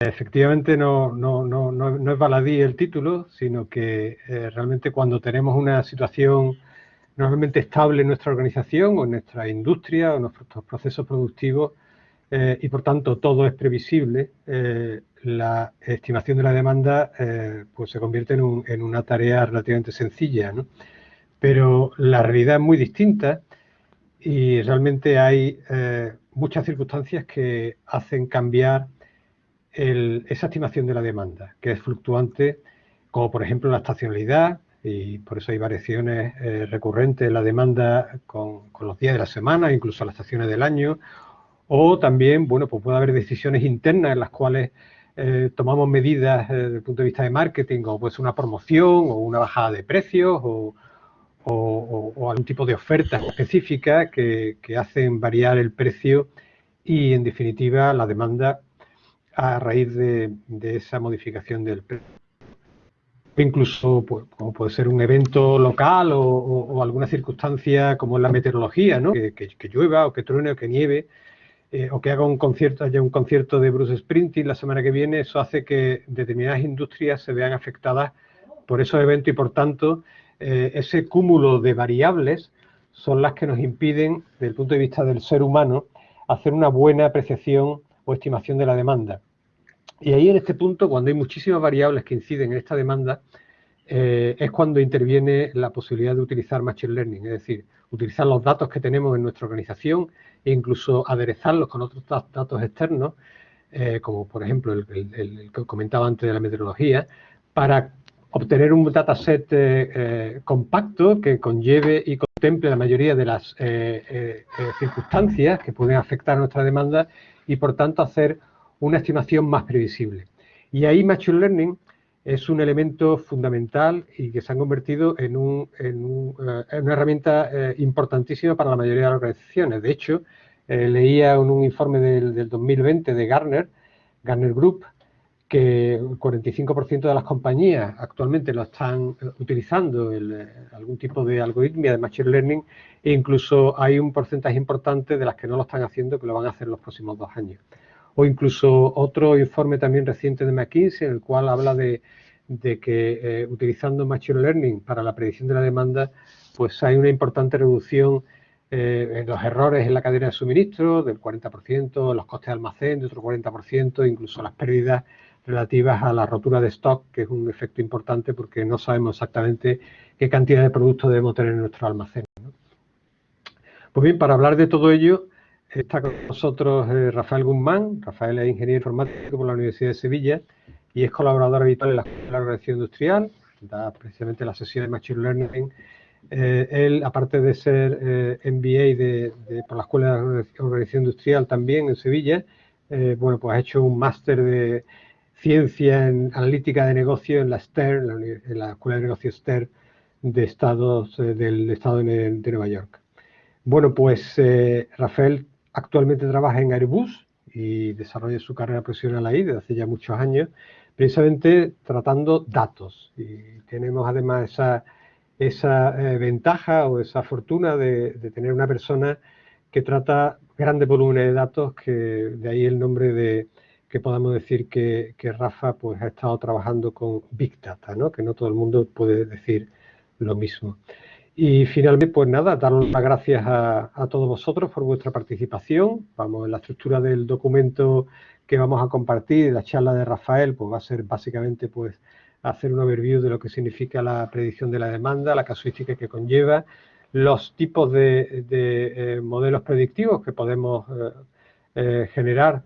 efectivamente no, es baladí el título, sino que eh, realmente cuando tenemos una situación normalmente estable en nuestra organización o en nuestra industria o en nuestros procesos productivos eh, y por tanto todo es previsible, eh, la estimación de la demanda pues se convierte en, en, una tarea relativamente sencilla, pero la realidad es muy distinta y realmente hay muchas circunstancias que hacen cambiar esa estimación de la demanda, que es fluctuante, como por ejemplo la estacionalidad, y por eso hay variaciones eh, recurrentes en la demanda con, los días de la semana, incluso las estaciones del año, o también, bueno, pues puede haber decisiones internas en las cuales eh, tomamos medidas eh, desde el punto de vista de marketing, o pues una promoción, o una bajada de precios, o, algún tipo de oferta específica que, que hacen variar el precio y, en definitiva, la demanda a raíz de, esa modificación del. Incluso, pues, como puede ser un evento local o, alguna circunstancia como la meteorología, ¿no? que, llueva o que truene o que nieve, eh, o que haga un concierto, haya un concierto de Bruce Springsteen la semana que viene, eso hace que determinadas industrias se vean afectadas por esos eventos y por tanto eh, ese cúmulo de variables son las que nos impiden, desde el punto de vista del ser humano, hacer una buena apreciación o estimación de la demanda. Y ahí en este punto, cuando hay muchísimas variables que inciden en esta demanda, eh, es cuando interviene la posibilidad de utilizar Machine Learning, es decir, utilizar los datos que tenemos en nuestra organización e incluso aderezarlos con otros datos externos, eh, como por ejemplo el, que comentaba antes de la meteorología, para obtener un dataset eh, compacto que conlleve y contemple la mayoría de las circunstancias que pueden afectar a nuestra demanda y por tanto hacer una estimación más previsible. Y ahí Machine Learning es un elemento fundamental y que se ha convertido en, eh, una herramienta eh, importantísima para la mayoría de las organizaciones. De hecho, eh, leía en un informe del, 2020 de Gartner, Gartner Group, que el 45% de las compañías actualmente lo están utilizando algún tipo de algoritmia de Machine Learning e incluso hay un porcentaje importante de las que no lo están haciendo que lo van a hacer en los próximos dos años o incluso otro informe también reciente de McKinsey en el cual habla de, que eh, utilizando Machine Learning para la predicción de la demanda, pues hay una importante reducción eh, en los errores en la cadena de suministro del 40%, los costes de almacén de otro 40%, incluso las pérdidas relativas a la rotura de stock, que es un efecto importante porque no sabemos exactamente qué cantidad de productos debemos tener en nuestro almacén. Pues bien, para hablar de todo ello, Está con nosotros eh, Rafael Guzmán. Rafael es ingeniero informático por la Universidad de Sevilla y es colaborador habitual en la de Organización Industrial, da precisamente la sesión de Machine Learning. Eh, él, aparte de ser eh, MBA de, por la Escuela de Organización Industrial también en Sevilla, bueno, pues ha hecho un máster de Ciencia en Analítica de Negocio en la STER, en la, Escuela de Negocios STER del Estado de Nueva York. Bueno, pues Rafael Actualmente trabaja en Airbus y desarrolla su carrera profesional ahí desde hace ya muchos años, precisamente tratando datos. Y tenemos además esa, esa eh, ventaja o esa fortuna de, tener una persona que trata grandes volúmenes de datos, que de ahí el nombre de que podamos decir que, que, Rafa pues, ha estado trabajando con Big Data, ¿no? que no todo el mundo puede decir lo mismo. Y finalmente, pues nada, dar las gracias a, todos vosotros por vuestra participación. Vamos, en la estructura del documento que vamos a compartir, la charla de Rafael, pues va a ser básicamente pues hacer un overview de lo que significa la predicción de la demanda, la casuística que conlleva, los tipos de, eh, modelos predictivos que podemos eh, eh, generar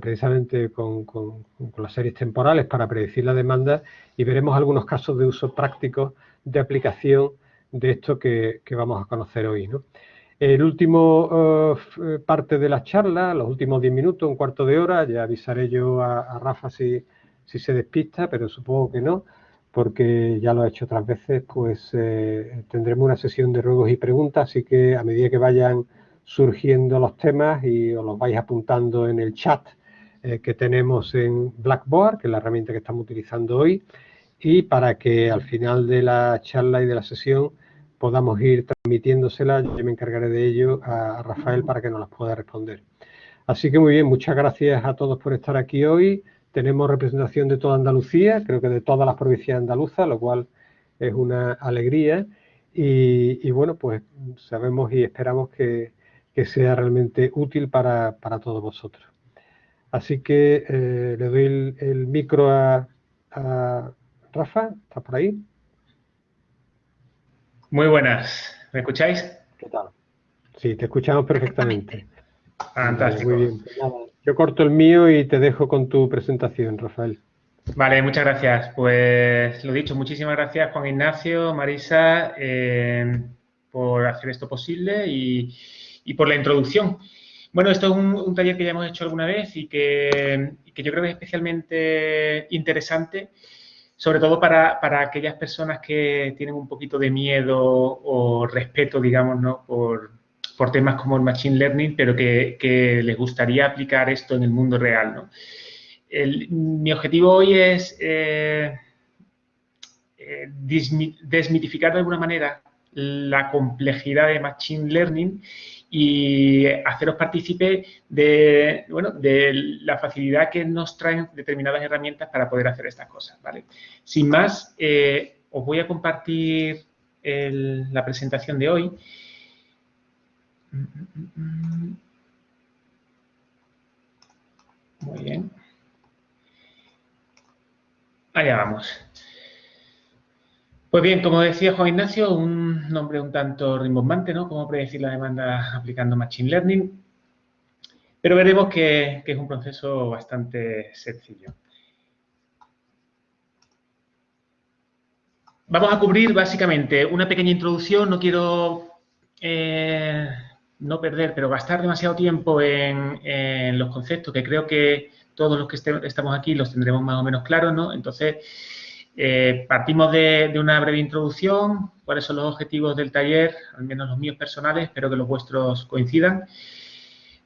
precisamente con, con, las series temporales para predecir la demanda y veremos algunos casos de uso práctico de aplicación de esto que, vamos a conocer hoy. ¿no? El último eh, parte de la charla, los últimos 10 minutos, un cuarto de hora, ya avisaré yo a, Rafa si, si, se despista, pero supongo que no, porque ya lo he hecho otras veces, pues eh, tendremos una sesión de ruegos y preguntas, así que a medida que vayan surgiendo los temas y os los vais apuntando en el chat eh, que tenemos en Blackboard, que es la herramienta que estamos utilizando hoy, y para que al final de la charla y de la sesión podamos ir transmitiéndosela, yo me encargaré de ello a Rafael para que nos las pueda responder. Así que muy bien, muchas gracias a todos por estar aquí hoy. tenemos representación de toda Andalucía, creo que de todas las provincias andaluzas, lo cual es una alegría. Y, bueno, pues sabemos y esperamos que, sea realmente útil para, todos vosotros. Así que eh, le doy el, micro a, Rafa, ¿está por ahí? Muy buenas, ¿me escucháis? ¿Qué tal? Sí, te escuchamos perfectamente. Fantástico. Muy bien. Pues yo corto el mío y te dejo con tu presentación, Rafael. Vale, muchas gracias. Pues lo dicho, muchísimas gracias Juan Ignacio, Marisa, eh, por hacer esto posible y, por la introducción. Bueno, esto es un, taller que ya hemos hecho alguna vez y que, yo creo que es especialmente interesante, sobre todo para, aquellas personas que tienen un poquito de miedo o respeto, digamos, ¿no? por, temas como el Machine Learning, pero que, les gustaría aplicar esto en el mundo real. ¿no? mi objetivo hoy es eh, eh, desmitificar de alguna manera la complejidad de Machine Learning y haceros partícipe de, bueno, de la facilidad que nos traen determinadas herramientas para poder hacer estas cosas. ¿vale? Sin más, eh, os voy a compartir la presentación de hoy. Muy bien. Allá vamos. Pues bien, como decía Juan Ignacio, un nombre un tanto rimbombante, ¿no? Cómo predecir la demanda aplicando Machine Learning. Pero veremos que, es un proceso bastante sencillo. Vamos a cubrir básicamente una pequeña introducción. No quiero eh, no perder, pero gastar demasiado tiempo en los conceptos que creo que todos los que estamos aquí los tendremos más o menos claros, ¿no? Entonces, eh, partimos de, una breve introducción, cuáles son los objetivos del taller, al menos los míos personales, espero que los vuestros coincidan.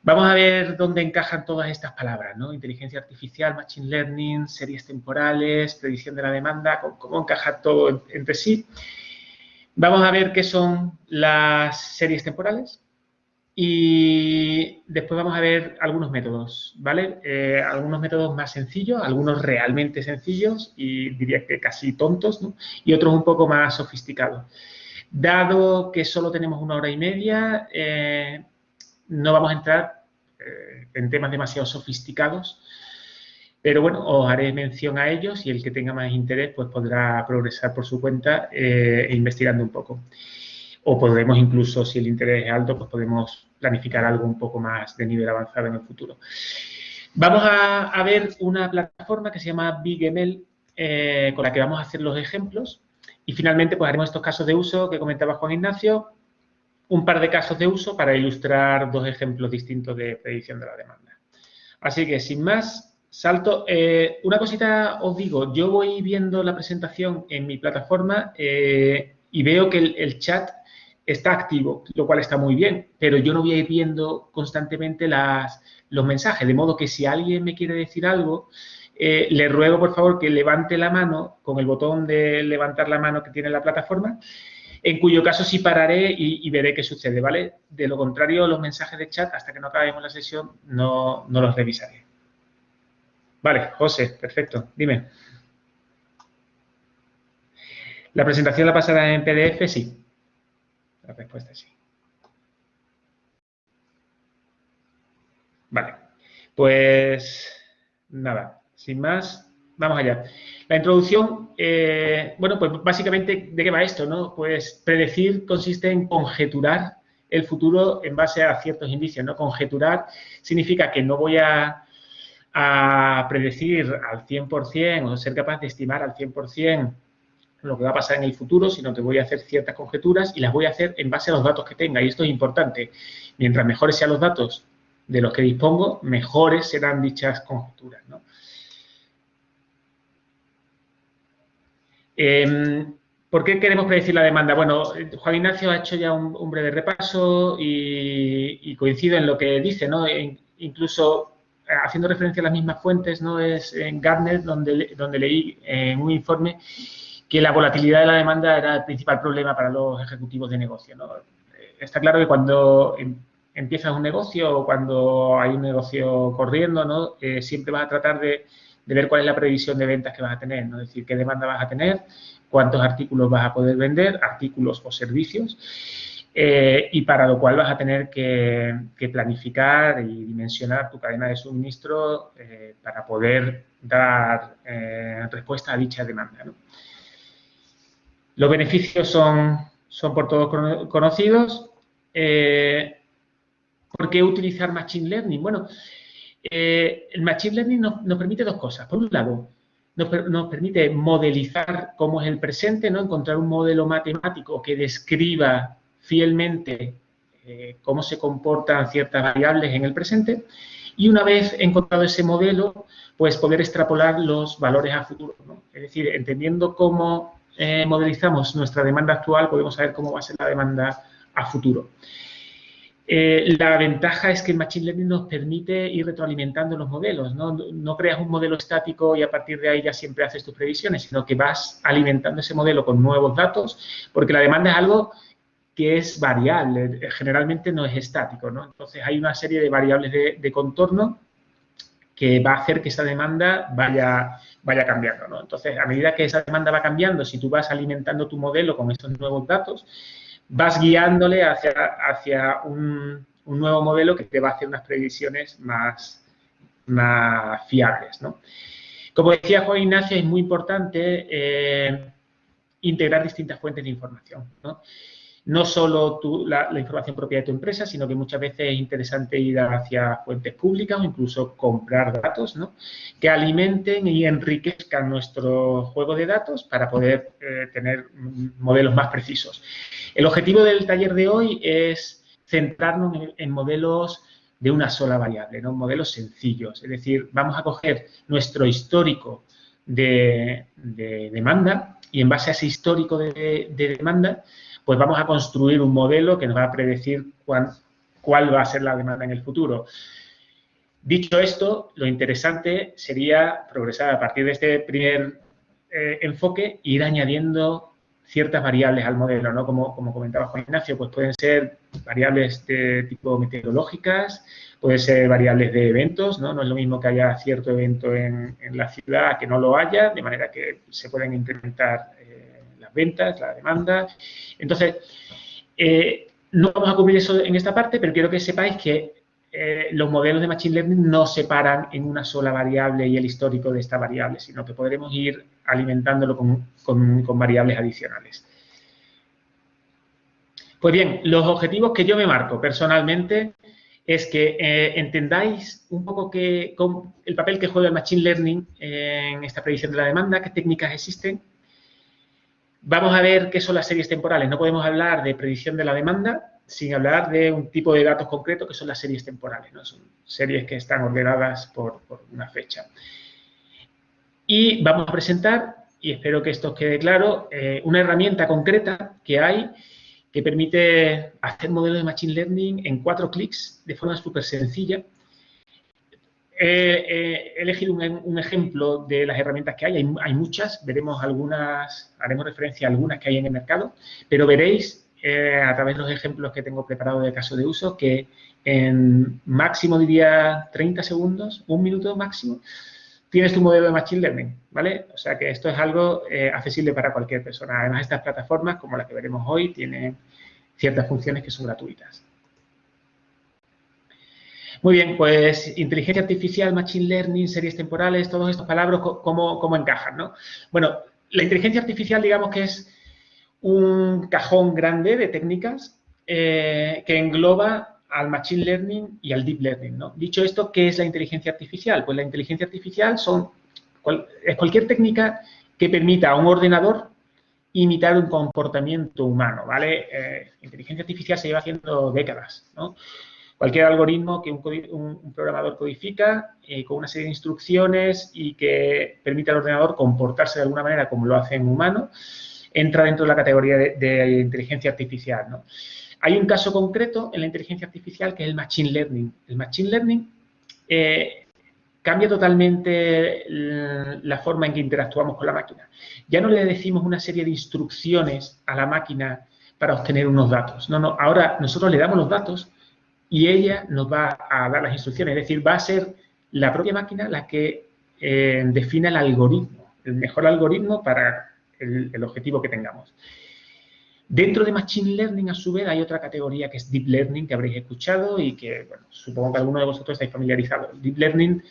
Vamos a ver dónde encajan todas estas palabras, ¿no? Inteligencia artificial, machine learning, series temporales, predicción de la demanda, cómo, cómo encaja todo entre sí. Vamos a ver qué son las series temporales, y después vamos a ver algunos métodos, ¿vale? Eh, algunos métodos más sencillos, algunos realmente sencillos y diría que casi tontos, ¿no? Y otros un poco más sofisticados. Dado que solo tenemos una hora y media, eh, no vamos a entrar eh, en temas demasiado sofisticados, pero bueno, os haré mención a ellos y el que tenga más interés pues podrá progresar por su cuenta investigando un poco o podemos incluso, si el interés es alto, pues podemos planificar algo un poco más de nivel avanzado en el futuro. Vamos a, ver una plataforma que se llama BigML, eh, con la que vamos a hacer los ejemplos. Y finalmente, pues haremos estos casos de uso que comentaba Juan Ignacio, un par de casos de uso para ilustrar dos ejemplos distintos de predicción de la demanda. Así que, sin más, salto. Eh, una cosita os digo, yo voy viendo la presentación en mi plataforma eh, y veo que el chat está activo, lo cual está muy bien, pero yo no voy a ir viendo constantemente las, los mensajes, de modo que si alguien me quiere decir algo, eh, le ruego por favor que levante la mano con el botón de levantar la mano que tiene la plataforma, en cuyo caso sí pararé y, veré qué sucede, ¿vale? De lo contrario, los mensajes de chat, hasta que no acabemos la sesión, no, no los revisaré. Vale, José, perfecto, dime. ¿La presentación la pasará en PDF? Sí. La respuesta es sí. Vale, pues nada, sin más, vamos allá. La introducción, eh, bueno, pues básicamente, ¿de qué va esto? no? Pues predecir consiste en conjeturar el futuro en base a ciertos indicios, ¿no? Conjeturar significa que no voy a, a predecir al 100% o ser capaz de estimar al 100% lo que va a pasar en el futuro, sino que voy a hacer ciertas conjeturas y las voy a hacer en base a los datos que tenga. Y esto es importante. Mientras mejores sean los datos de los que dispongo, mejores serán dichas conjeturas. Em, ¿Por qué queremos predecir la demanda? Bueno, Juan Ignacio ha hecho ya un, breve repaso y, coincido en lo que dice, ¿no? Incluso eh, haciendo referencia a las mismas fuentes, ¿no? Es en Gartner donde, donde leí en un informe que la volatilidad de la demanda era el principal problema para los ejecutivos de negocio. Está claro que cuando em, empiezas un negocio o cuando hay un negocio corriendo, ¿no? Eh, siempre vas a tratar de, ver cuál es la previsión de ventas que vas a tener, ¿no? es decir, qué demanda vas a tener, cuántos artículos vas a poder vender, artículos o servicios, eh, y para lo cual vas a tener que, planificar y dimensionar tu cadena de suministro eh, para poder dar eh, respuesta a dicha demanda. Los beneficios son, son por todos conocidos. ¿Por qué utilizar Machine Learning? Bueno, el Machine Learning nos, permite dos cosas. Por un lado, nos, permite modelizar cómo es el presente, ¿no? encontrar un modelo matemático que describa fielmente eh, cómo se comportan ciertas variables en el presente y una vez encontrado ese modelo, pues poder extrapolar los valores a futuro. Es decir, entendiendo cómo eh, modelizamos nuestra demanda actual, podemos saber cómo va a ser la demanda a futuro. Eh, la ventaja es que el Machine Learning nos permite ir retroalimentando los modelos. ¿no? creas un modelo estático y a partir de ahí ya siempre haces tus previsiones, sino que vas alimentando ese modelo con nuevos datos, porque la demanda es algo que es variable, generalmente no es estático. Entonces, hay una serie de variables de, contorno que va a hacer que esa demanda vaya, vaya cambiando, ¿no? Entonces, a medida que esa demanda va cambiando, si tú vas alimentando tu modelo con estos nuevos datos, vas guiándole hacia, hacia un, nuevo modelo que te va a hacer unas previsiones más, más fiables, ¿no? Como decía Juan Ignacio, es muy importante eh, integrar distintas fuentes de información, ¿no? No solo la, información propia de tu empresa, sino que muchas veces es interesante ir hacia fuentes públicas o incluso comprar datos ¿no? que alimenten y enriquezcan nuestro juego de datos para poder eh, tener modelos más precisos. El objetivo del taller de hoy es centrarnos en, modelos de una sola variable, ¿no? modelos sencillos. Es decir, vamos a coger nuestro histórico de, demanda y en base a ese histórico de demanda pues vamos a construir un modelo que nos va a predecir cuál, va a ser la demanda en el futuro. Dicho esto, lo interesante sería progresar a partir de este primer eh, enfoque e ir añadiendo ciertas variables al modelo, ¿no? Como, como comentaba Juan Ignacio, pues pueden ser variables de tipo meteorológicas, pueden ser variables de eventos, ¿no? No es lo mismo que haya cierto evento en, la ciudad que no lo haya, de manera que se pueden incrementar ventas, la demanda. Entonces, eh, no vamos a cubrir eso en esta parte, pero quiero que sepáis que eh, los modelos de Machine Learning no se paran en una sola variable y el histórico de esta variable, sino que podremos ir alimentándolo con, variables adicionales. Pues bien, los objetivos que yo me marco personalmente es que eh, entendáis un poco que, el papel que juega el Machine Learning en esta predicción de la demanda, qué técnicas existen, Vamos a ver qué son las series temporales. No podemos hablar de predicción de la demanda sin hablar de un tipo de datos concreto que son las series temporales. ¿no? Son series que están ordenadas por, una fecha. Y vamos a presentar, y espero que esto quede claro, eh, una herramienta concreta que hay que permite hacer modelos de Machine Learning en cuatro clics de forma súper sencilla He, elegido un, ejemplo de las herramientas que hay. hay. muchas, veremos algunas, haremos referencia a algunas que hay en el mercado, pero veréis eh, a través de los ejemplos que tengo preparados de caso de uso que en máximo diría 30 segundos, un minuto máximo, tienes tu modelo de Machine Learning, ¿vale? O sea que esto es algo eh, accesible para cualquier persona. Además, estas plataformas, como las que veremos hoy, tienen ciertas funciones que son gratuitas. Muy bien, pues inteligencia artificial, machine learning, series temporales, todos estos palabras, ¿cómo, cómo encajan? ¿no? Bueno, la inteligencia artificial, digamos que es un cajón grande de técnicas eh, que engloba al machine learning y al deep learning. ¿no? Dicho esto, ¿qué es la inteligencia artificial? Pues la inteligencia artificial son, es cualquier técnica que permita a un ordenador imitar un comportamiento humano, ¿vale? Eh, inteligencia artificial se lleva haciendo décadas, ¿no? Cualquier algoritmo que un, programador codifica eh, con una serie de instrucciones y que permite al ordenador comportarse de alguna manera como lo hace un humano, entra dentro de la categoría de, inteligencia artificial. ¿no? Hay un caso concreto en la inteligencia artificial que es el Machine Learning. El Machine Learning eh, cambia totalmente la forma en que interactuamos con la máquina. Ya no le decimos una serie de instrucciones a la máquina para obtener unos datos. No, no, ahora nosotros le damos los datos y ella nos va a dar las instrucciones. Es decir, va a ser la propia máquina la que eh, defina el algoritmo, el mejor algoritmo para el, objetivo que tengamos. Dentro de Machine Learning, a su vez, hay otra categoría que es Deep Learning, que habréis escuchado y que, bueno, supongo que alguno de vosotros estáis familiarizados. Deep Learning,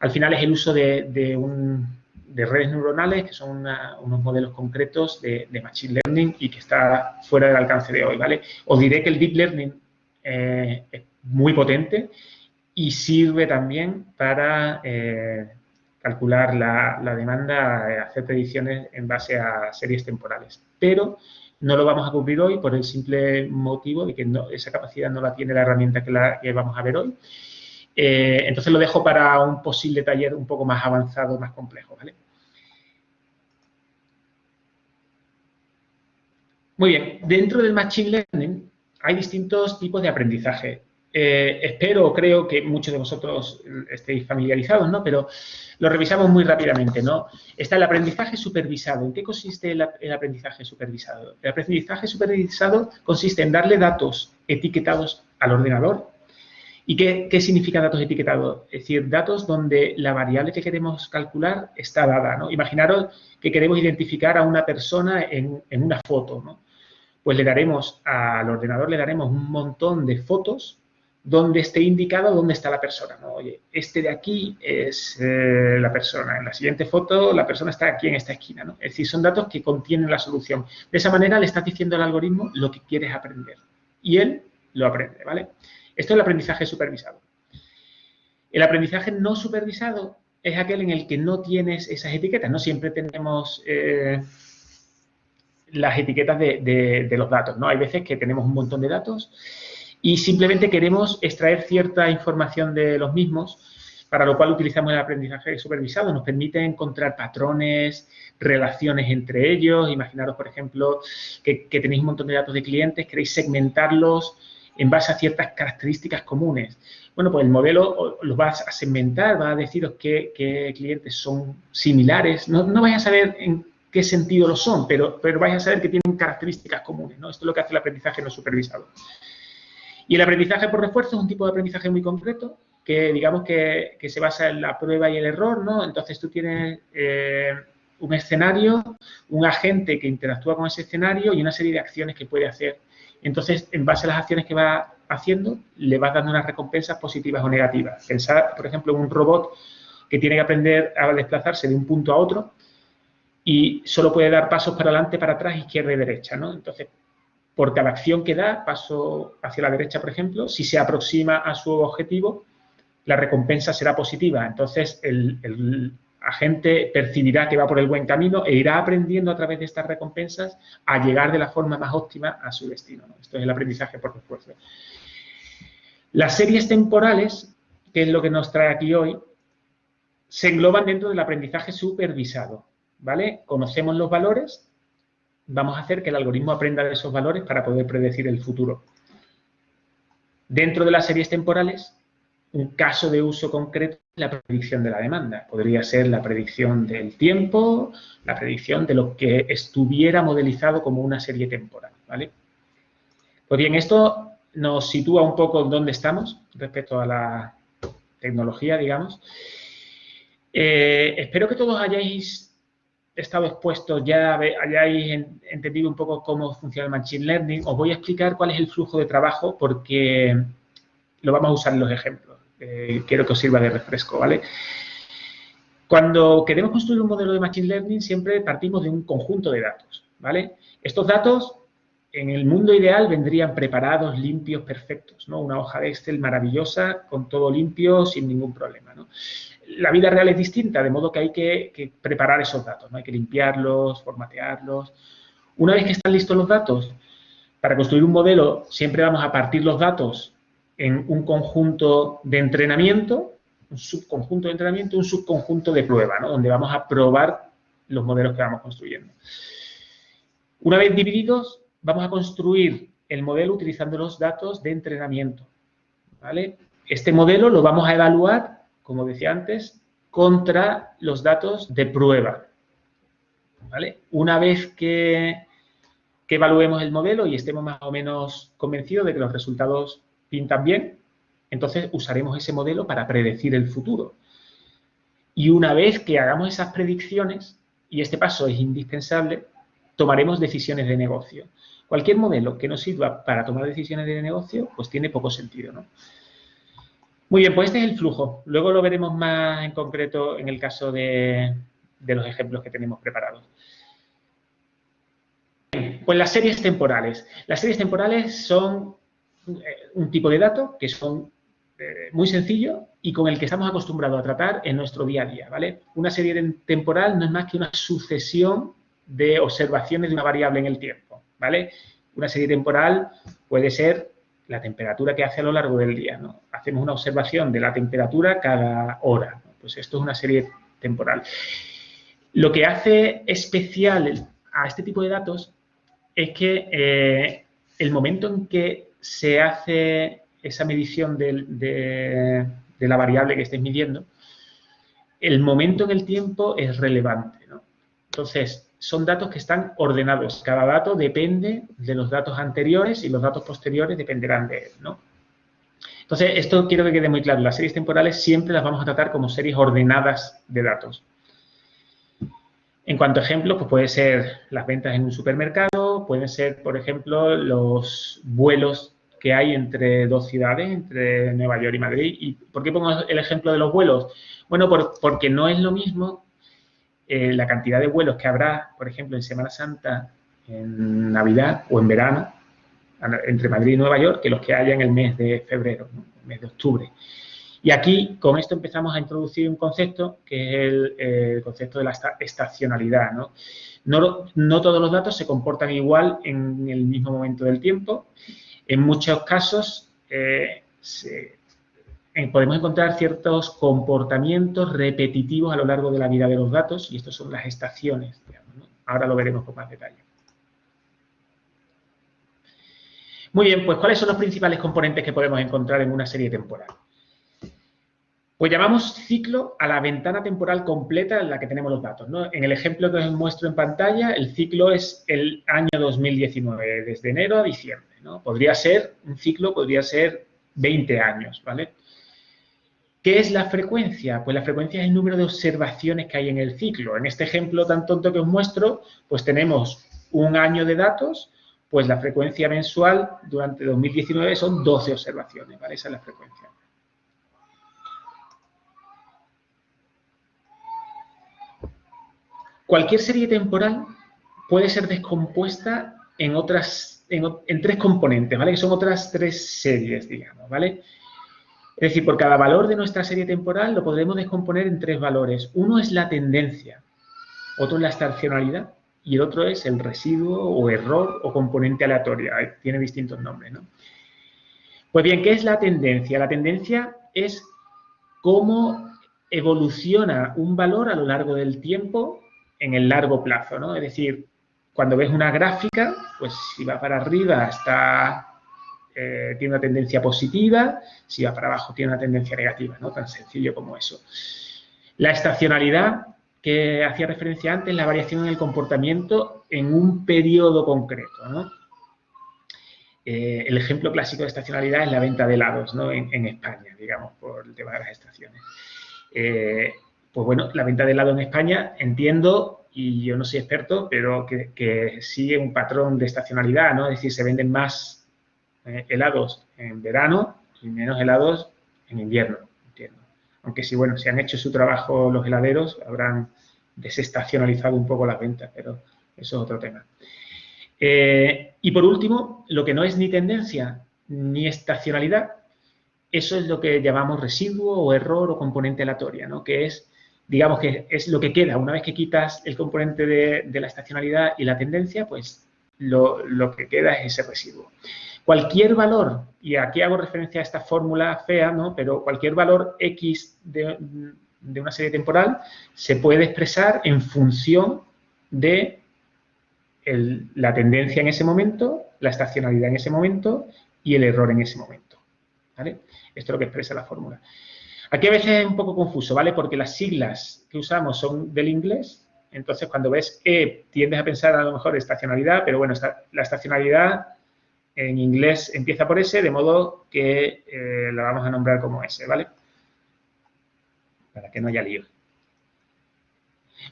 al final, es el uso de, de redes neuronales, que son unos modelos concretos de, Machine Learning y que está fuera del alcance de hoy, ¿vale? Os diré que el Deep Learning eh, es muy potente y sirve también para eh, calcular la, demanda, eh, hacer predicciones en base a series temporales. Pero no lo vamos a cubrir hoy por el simple motivo de que esa capacidad no la tiene la herramienta que, la, vamos a ver hoy. entonces lo dejo para un posible taller un poco más avanzado, más complejo, ¿vale? Muy bien, dentro del Machine Learning hay distintos tipos de aprendizaje. Eh, espero, creo que muchos de vosotros estéis familiarizados, ¿no? Pero lo revisamos muy rápidamente, ¿no? Está el aprendizaje supervisado. ¿En qué consiste el, aprendizaje supervisado? El aprendizaje supervisado consiste en darle datos etiquetados al ordenador. ¿Y qué, qué, significa datos etiquetados? Es decir, datos donde la variable que queremos calcular está dada, ¿no? Imaginaros que queremos identificar a una persona en, en una foto, ¿no? Pues le daremos al ordenador, le daremos un montón de fotos donde esté indicado dónde está la persona. ¿no? Oye, este de aquí es eh, la persona. En la siguiente foto, la persona está aquí en esta esquina. ¿no? Es decir, son datos que contienen la solución. De esa manera le estás diciendo al algoritmo lo que quieres aprender. Y él lo aprende, ¿vale? Esto es el aprendizaje supervisado. El aprendizaje no supervisado es aquel en el que no tienes esas etiquetas. No siempre tenemos... Eh, las etiquetas de, los datos, ¿no? Hay veces que tenemos un montón de datos y simplemente queremos extraer cierta información de los mismos, para lo cual utilizamos el aprendizaje supervisado. Nos permite encontrar patrones, relaciones entre ellos. Imaginaros, por ejemplo, que, tenéis un montón de datos de clientes, queréis segmentarlos en base a ciertas características comunes. Bueno, pues el modelo los va a segmentar, va a deciros qué, clientes son similares. No, no vais a saber en qué sentido lo son, pero, pero vais a saber que tienen características comunes, ¿no? Esto es lo que hace el aprendizaje no supervisado. Y el aprendizaje por refuerzo es un tipo de aprendizaje muy concreto, que digamos que, se basa en la prueba y el error, ¿no? Entonces tú tienes eh, un escenario, un agente que interactúa con ese escenario y una serie de acciones que puede hacer. Entonces, en base a las acciones que va haciendo, le vas dando unas recompensas positivas o negativas. Pensar, por ejemplo, en un robot que tiene que aprender a desplazarse de un punto a otro, y solo puede dar pasos para adelante, para atrás, izquierda y derecha, ¿no? Entonces, por cada acción que da, paso hacia la derecha, por ejemplo, si se aproxima a su objetivo, la recompensa será positiva. Entonces, el, agente percibirá que va por el buen camino e irá aprendiendo a través de estas recompensas a llegar de la forma más óptima a su destino. Esto es el aprendizaje por refuerzo. Las series temporales, que es lo que nos trae aquí hoy, se engloban dentro del aprendizaje supervisado. ¿Vale? Conocemos los valores, vamos a hacer que el algoritmo aprenda de esos valores para poder predecir el futuro. Dentro de las series temporales, un caso de uso concreto es la predicción de la demanda. Podría ser la predicción del tiempo, la predicción de lo que estuviera modelizado como una serie temporal, ¿vale? Pues bien, esto nos sitúa un poco en dónde estamos respecto a la tecnología, digamos. Eh, espero que todos hayáis estado expuesto, ya hayáis entendido un poco cómo funciona el Machine Learning, os voy a explicar cuál es el flujo de trabajo porque lo vamos a usar en los ejemplos. Eh, quiero que os sirva de refresco, ¿vale? Cuando queremos construir un modelo de Machine Learning siempre partimos de un conjunto de datos, ¿vale? Estos datos en el mundo ideal vendrían preparados, limpios, perfectos, ¿no? Una hoja de Excel maravillosa, con todo limpio, sin ningún problema, ¿no? La vida real es distinta, de modo que hay que, preparar esos datos, ¿no? hay que limpiarlos, formatearlos. Una vez que están listos los datos, para construir un modelo siempre vamos a partir los datos en un conjunto de entrenamiento, un subconjunto de entrenamiento, un subconjunto de prueba, donde vamos a probar los modelos que vamos construyendo. Una vez divididos, vamos a construir el modelo utilizando los datos de entrenamiento. ¿vale? Este modelo lo vamos a evaluar como decía antes, contra los datos de prueba. ¿Vale? Una vez que, evaluemos el modelo y estemos más o menos convencidos de que los resultados pintan bien, entonces usaremos ese modelo para predecir el futuro. Y una vez que hagamos esas predicciones, y este paso es indispensable, tomaremos decisiones de negocio. Cualquier modelo que nos sirva para tomar decisiones de negocio, pues tiene poco sentido, ¿no? Muy bien, pues este es el flujo. Luego lo veremos más en concreto en el caso de, los ejemplos que tenemos preparados. Pues las series temporales. Las series temporales son eh, un tipo de dato que son eh, muy sencillo y con el que estamos acostumbrados a tratar en nuestro día a día, ¿vale? Una serie temporal no es más que una sucesión de observaciones de una variable en el tiempo, ¿vale? Una serie temporal puede ser la temperatura que hace a lo largo del día, ¿no? Hacemos una observación de la temperatura cada hora, pues esto es una serie temporal. Lo que hace especial a este tipo de datos es que eh, el momento en que se hace esa medición de, la variable que estéis midiendo, el momento en el tiempo es relevante. ¿no? Entonces, son datos que están ordenados. Cada dato depende de los datos anteriores y los datos posteriores dependerán de él. ¿no? Entonces, esto quiero que quede muy claro. Las series temporales siempre las vamos a tratar como series ordenadas de datos. En cuanto a ejemplos, pues puede ser las ventas en un supermercado, pueden ser, por ejemplo, los vuelos que hay entre dos ciudades, entre Nueva York y Madrid. ¿Y por qué pongo el ejemplo de los vuelos? Bueno, porque no es lo mismo eh, la cantidad de vuelos que habrá, por ejemplo, en Semana Santa, en Navidad o en verano, entre Madrid y Nueva York, que los que haya en el mes de febrero, el mes de octubre. Y aquí, con esto empezamos a introducir un concepto que es el, concepto de la estacionalidad. ¿no? No, todos los datos se comportan igual en el mismo momento del tiempo en muchos casos eh, eh, podemos encontrar ciertos comportamientos repetitivos a lo largo de la vida de los datos y estos son las estaciones. Ahora lo veremos con más detalle. Muy bien, pues ¿cuáles son los principales componentes que podemos encontrar en una serie temporal? Pues llamamos ciclo a la ventana temporal completa en la que tenemos los datos. En el ejemplo que os muestro en pantalla, el ciclo es el año 2019, desde enero a diciembre. Podría ser, un ciclo podría ser 20 años, ¿vale? ¿Qué es la frecuencia? Pues la frecuencia es el número de observaciones que hay en el ciclo. En este ejemplo tan tonto que os muestro, pues tenemos un año de datos, pues la frecuencia mensual durante 2019 son 12 observaciones, ¿vale? Esa es la frecuencia. Cualquier serie temporal puede ser descompuesta en otras, en, tres componentes, ¿vale? Que son otras tres series, digamos, ¿vale? Es decir, por cada valor de nuestra serie temporal lo podremos descomponer en tres valores. Uno es la tendencia, otro es la estacionalidad y el otro es el residuo o error o componente aleatoria. Tiene distintos nombres, ¿no? Pues bien, ¿qué es la tendencia? La tendencia es cómo evoluciona un valor a lo largo del tiempo en el largo plazo, ¿no? Es decir, cuando ves una gráfica, pues si va para arriba está, eh, tiene una tendencia positiva, si va para abajo tiene una tendencia negativa, ¿no? Tan sencillo como eso. La estacionalidad, que hacía referencia antes, la variación en el comportamiento en un periodo concreto. Eh, el ejemplo clásico de estacionalidad es la venta de helados ¿no? en, España, digamos, por el tema de las estaciones. Eh, pues bueno, la venta de helado en España entiendo, y yo no soy experto, pero que, sigue un patrón de estacionalidad, ¿no? Es decir, se venden más helados en verano y menos helados en invierno, entiendo. Aunque sí, bueno, si han hecho su trabajo los heladeros, habrán desestacionalizado un poco las ventas, pero eso es otro tema. Eh, y por último, lo que no es ni tendencia ni estacionalidad, eso es lo que llamamos residuo o error o componente aleatoria, ¿no? Que es digamos que es lo que queda. Una vez que quitas el componente de, la estacionalidad y la tendencia, pues lo, que queda es ese residuo. Cualquier valor, y aquí hago referencia a esta fórmula fea, ¿no? pero cualquier valor X de, una serie temporal se puede expresar en función de la tendencia en ese momento, la estacionalidad en ese momento y el error en ese momento. ¿vale? Esto es lo que expresa la fórmula. Aquí a veces es un poco confuso, ¿vale? Porque las siglas que usamos son del inglés, entonces cuando ves E tiendes a pensar a lo mejor estacionalidad, pero bueno, la estacionalidad en inglés empieza por S, de modo que eh, la vamos a nombrar como S, ¿vale? Para que no haya lío.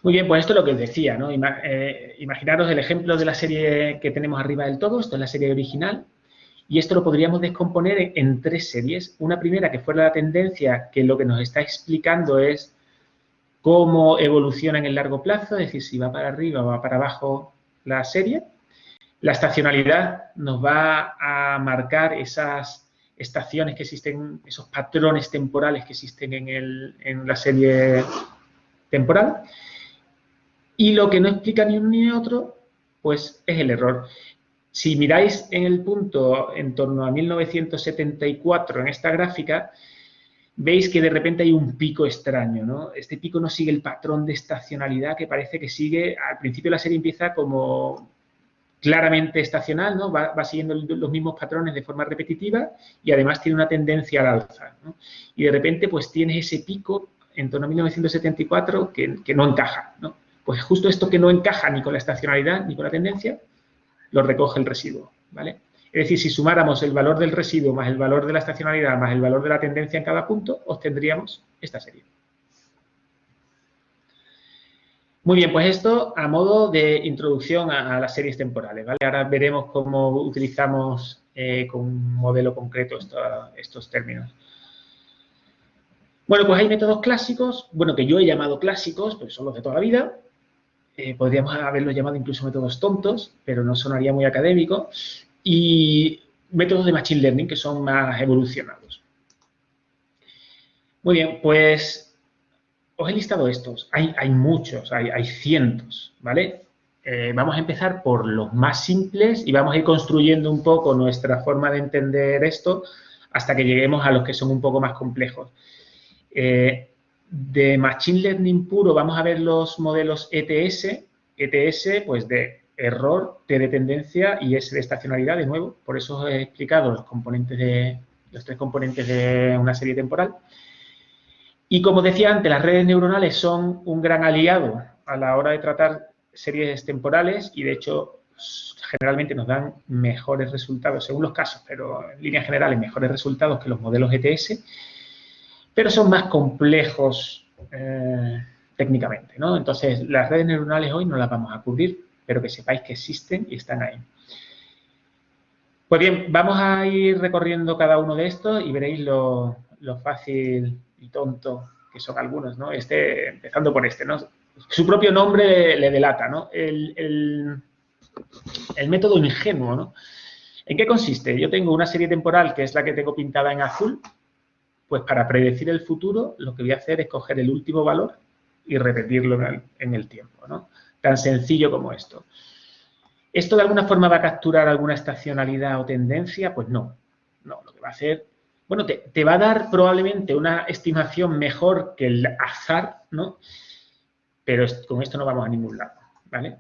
Muy bien, pues esto es lo que os decía, ¿no? Eh, imaginaros el ejemplo de la serie que tenemos arriba del todo, esto es la serie original, y esto lo podríamos descomponer en, tres series. Una primera que fuera la tendencia, que lo que nos está explicando es cómo evoluciona en el largo plazo, es decir, si va para arriba o va para abajo la serie. La estacionalidad nos va a marcar esas estaciones que existen, esos patrones temporales que existen en, en la serie temporal. Y lo que no explica ni uno ni otro, pues es el error. Si miráis en el punto en torno a 1974 en esta gráfica, veis que de repente hay un pico extraño, ¿no? Este pico no sigue el patrón de estacionalidad que parece que sigue, al principio la serie empieza como claramente estacional, ¿no? Va, siguiendo los mismos patrones de forma repetitiva y además tiene una tendencia al alza, ¿no? Y de repente pues tienes ese pico en torno a 1974 que, que no encaja, ¿no? Pues justo esto que no encaja ni con la estacionalidad ni con la tendencia, lo recoge el residuo, ¿vale? Es decir, si sumáramos el valor del residuo más el valor de la estacionalidad más el valor de la tendencia en cada punto, obtendríamos esta serie. Muy bien, pues esto a modo de introducción a, las series temporales, ¿vale? Ahora veremos cómo utilizamos eh, con un modelo concreto estos términos. Bueno, pues hay métodos clásicos, bueno, que yo he llamado clásicos, pues son los de toda la vida, eh, podríamos haberlo llamado incluso métodos tontos, pero no sonaría muy académico, y métodos de Machine Learning que son más evolucionados. Muy bien, pues os he listado estos. Hay, muchos, hay, hay, cientos, ¿vale? Eh, vamos a empezar por los más simples y vamos a ir construyendo un poco nuestra forma de entender esto hasta que lleguemos a los que son un poco más complejos. Eh, de Machine Learning puro vamos a ver los modelos ETS, ETS pues de error, T de tendencia y S de estacionalidad de nuevo, por eso os he explicado los componentes de los tres componentes de una serie temporal. Y como decía antes, las redes neuronales son un gran aliado a la hora de tratar series temporales y de hecho generalmente nos dan mejores resultados, según los casos, pero en líneas generales mejores resultados que los modelos ETS pero son más complejos eh, técnicamente, ¿no? Entonces, las redes neuronales hoy no las vamos a cubrir, pero que sepáis que existen y están ahí. Pues bien, vamos a ir recorriendo cada uno de estos y veréis lo, fácil y tonto que son algunos, ¿no? Este, empezando por este, ¿no? Su propio nombre le delata, ¿no? El, el método ingenuo, ¿no? ¿En qué consiste? Yo tengo una serie temporal que es la que tengo pintada en azul, pues para predecir el futuro, lo que voy a hacer es coger el último valor y repetirlo en el, tiempo, ¿no? Tan sencillo como esto. ¿Esto de alguna forma va a capturar alguna estacionalidad o tendencia? Pues no. No, lo que va a hacer... Bueno, te, te va a dar probablemente una estimación mejor que el azar, ¿no? Pero con esto no vamos a ningún lado, ¿vale?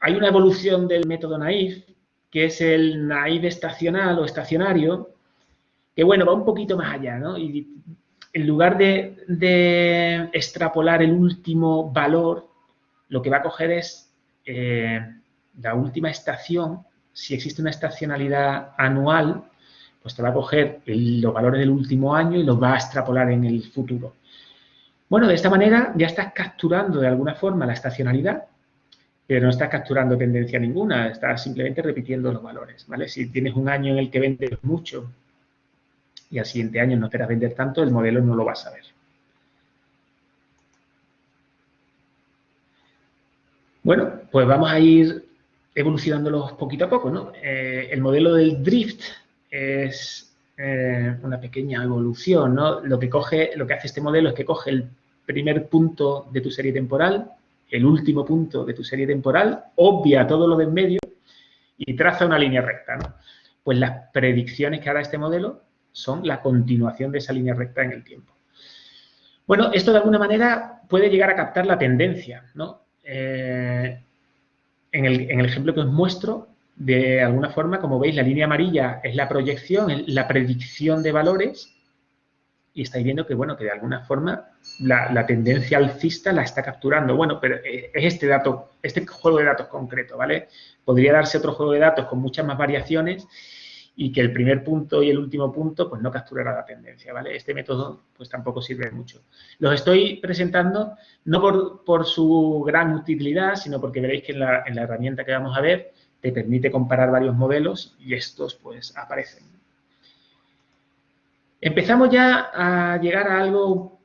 Hay una evolución del método naive, que es el naive estacional o estacionario, que bueno, va un poquito más allá, ¿no? Y en lugar de, extrapolar el último valor, lo que va a coger es eh, la última estación, si existe una estacionalidad anual, pues te va a coger los valores del último año y los va a extrapolar en el futuro. Bueno, de esta manera ya estás capturando de alguna forma la estacionalidad, pero no estás capturando tendencia ninguna, estás simplemente repitiendo los valores, ¿vale? Si tienes un año en el que vendes mucho y al siguiente año no esperas vender tanto, el modelo no lo vas a ver. Bueno, pues vamos a ir evolucionándolos poquito a poco, ¿no? Eh, el modelo del drift es eh, una pequeña evolución, ¿no? Lo que, coge, lo que hace este modelo es que coge el primer punto de tu serie temporal, el último punto de tu serie temporal, obvia todo lo de en medio y traza una línea recta, ¿no? Pues las predicciones que hará este modelo son la continuación de esa línea recta en el tiempo. Bueno, esto de alguna manera puede llegar a captar la tendencia, ¿no? Eh, en, el, ejemplo que os muestro, de alguna forma, como veis, la línea amarilla es la proyección, la predicción de valores y estáis viendo que, bueno, que de alguna forma la, la, tendencia alcista la está capturando. Bueno, pero eh, es este dato, este juego de datos concreto, ¿vale? Podría darse otro juego de datos con muchas más variaciones y que el primer punto y el último punto pues no capturará la tendencia, ¿vale? Este método pues tampoco sirve mucho. Los estoy presentando no por, su gran utilidad, sino porque veréis que en la, en la herramienta que vamos a ver te permite comparar varios modelos y estos pues aparecen. Empezamos ya a llegar a algo un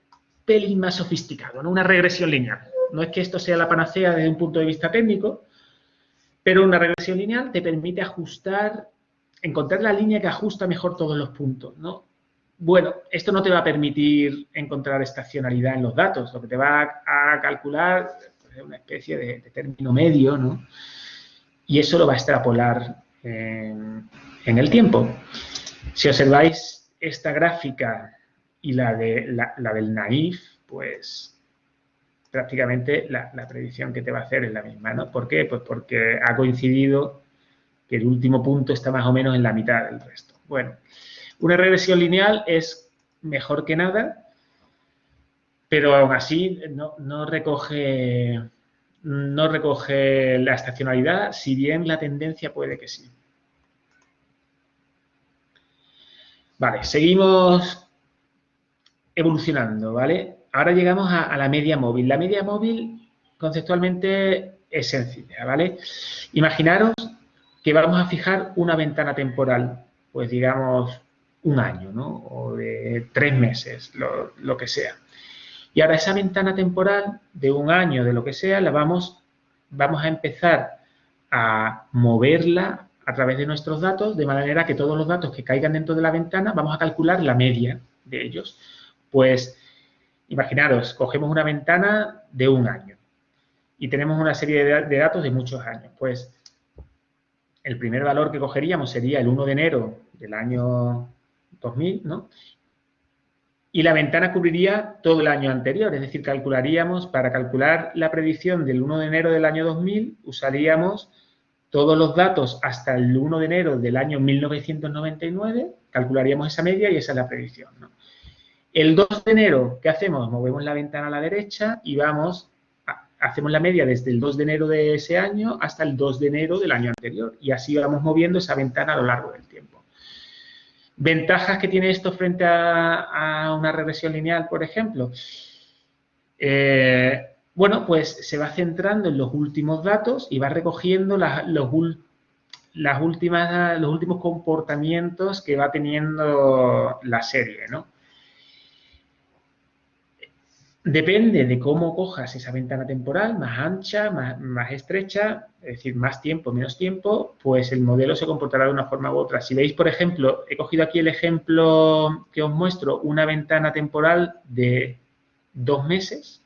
pelín más sofisticado, una regresión lineal. No es que esto sea la panacea desde un punto de vista técnico, pero una regresión lineal te permite ajustar, encontrar la línea que ajusta mejor todos los puntos, ¿no? Bueno, esto no te va a permitir encontrar estacionalidad en los datos, lo que te va a, calcular es una especie de, término medio, ¿no? Y eso lo va a extrapolar en, el tiempo. Si observáis esta gráfica y la, de, la del naif, pues prácticamente la, predicción que te va a hacer es la misma, ¿no? ¿Por qué? Pues porque ha coincidido que el último punto está más o menos en la mitad del resto. Bueno, una regresión lineal es mejor que nada, pero aún así no, recoge, no recoge la estacionalidad, si bien la tendencia puede que sí. Vale, seguimos evolucionando, ¿vale? ahora llegamos a, la media móvil. La media móvil conceptualmente es sencilla, ¿vale? Imaginaros que vamos a fijar una ventana temporal, pues digamos un año, ¿no? O de tres meses, lo, que sea. Y ahora esa ventana temporal de un año, de lo que sea, la vamos, vamos a empezar a moverla a través de nuestros datos, de manera que todos los datos que caigan dentro de la ventana, vamos a calcular la media de ellos. Pues Imaginaros, cogemos una ventana de un año y tenemos una serie de, datos de muchos años. Pues el primer valor que cogeríamos sería el 1 de enero del año 2000, ¿no? Y la ventana cubriría todo el año anterior, es decir, calcularíamos, para calcular la predicción del 1 de enero del año 2000, usaríamos todos los datos hasta el 1 de enero del año 1999, calcularíamos esa media y esa es la predicción. El 2 de enero, ¿qué hacemos? Movemos la ventana a la derecha y vamos, hacemos la media desde el 2 de enero de ese año hasta el 2 de enero del año anterior. Y así vamos moviendo esa ventana a lo largo del tiempo. ¿Ventajas que tiene esto frente a, una regresión lineal, por ejemplo? Eh, bueno, pues se va centrando en los últimos datos y va recogiendo los, las últimas, los últimos comportamientos que va teniendo la serie, ¿no? Depende de cómo cojas esa ventana temporal, más ancha, más, estrecha, es decir, más tiempo, menos tiempo, pues el modelo se comportará de una forma u otra. Si veis, por ejemplo, he cogido aquí el ejemplo que os muestro, una ventana temporal de dos meses.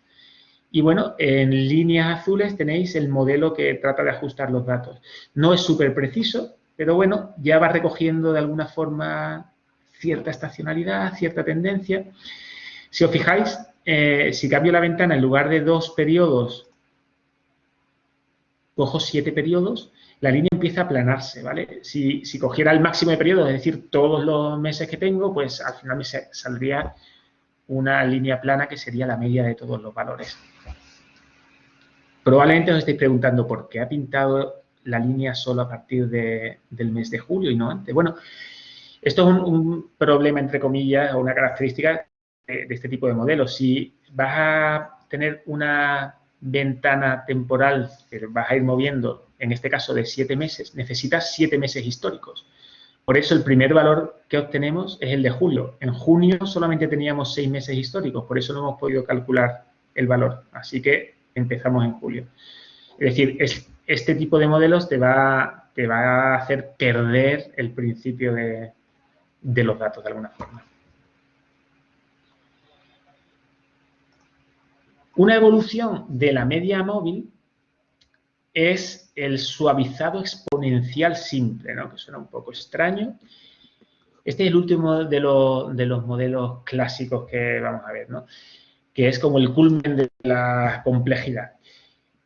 Y bueno, en líneas azules tenéis el modelo que trata de ajustar los datos. No es súper preciso, pero bueno, ya va recogiendo de alguna forma cierta estacionalidad, cierta tendencia. Si os fijáis, eh, si cambio la ventana en lugar de dos periodos, cojo siete periodos, la línea empieza a aplanarse, ¿vale? Si, cogiera el máximo de periodos, es decir, todos los meses que tengo, pues al final me saldría una línea plana que sería la media de todos los valores. Probablemente os estéis preguntando por qué ha pintado la línea solo a partir del mes de julio y no antes. Bueno, esto es un, un problema, entre comillas, o una característica de, este tipo de modelos. Si vas a tener una ventana temporal que vas a ir moviendo, en este caso de siete meses, necesitas siete meses históricos. Por eso el primer valor que obtenemos es el de julio. En junio solamente teníamos seis meses históricos, por eso no hemos podido calcular el valor. Así que empezamos en julio. Es decir, este tipo de modelos te va, te va a hacer perder el principio de los datos de alguna forma. Una evolución de la media móvil es el suavizado exponencial simple, ¿no? que suena un poco extraño. Este es el último de, los modelos clásicos que vamos a ver, que es como el culmen de la complejidad.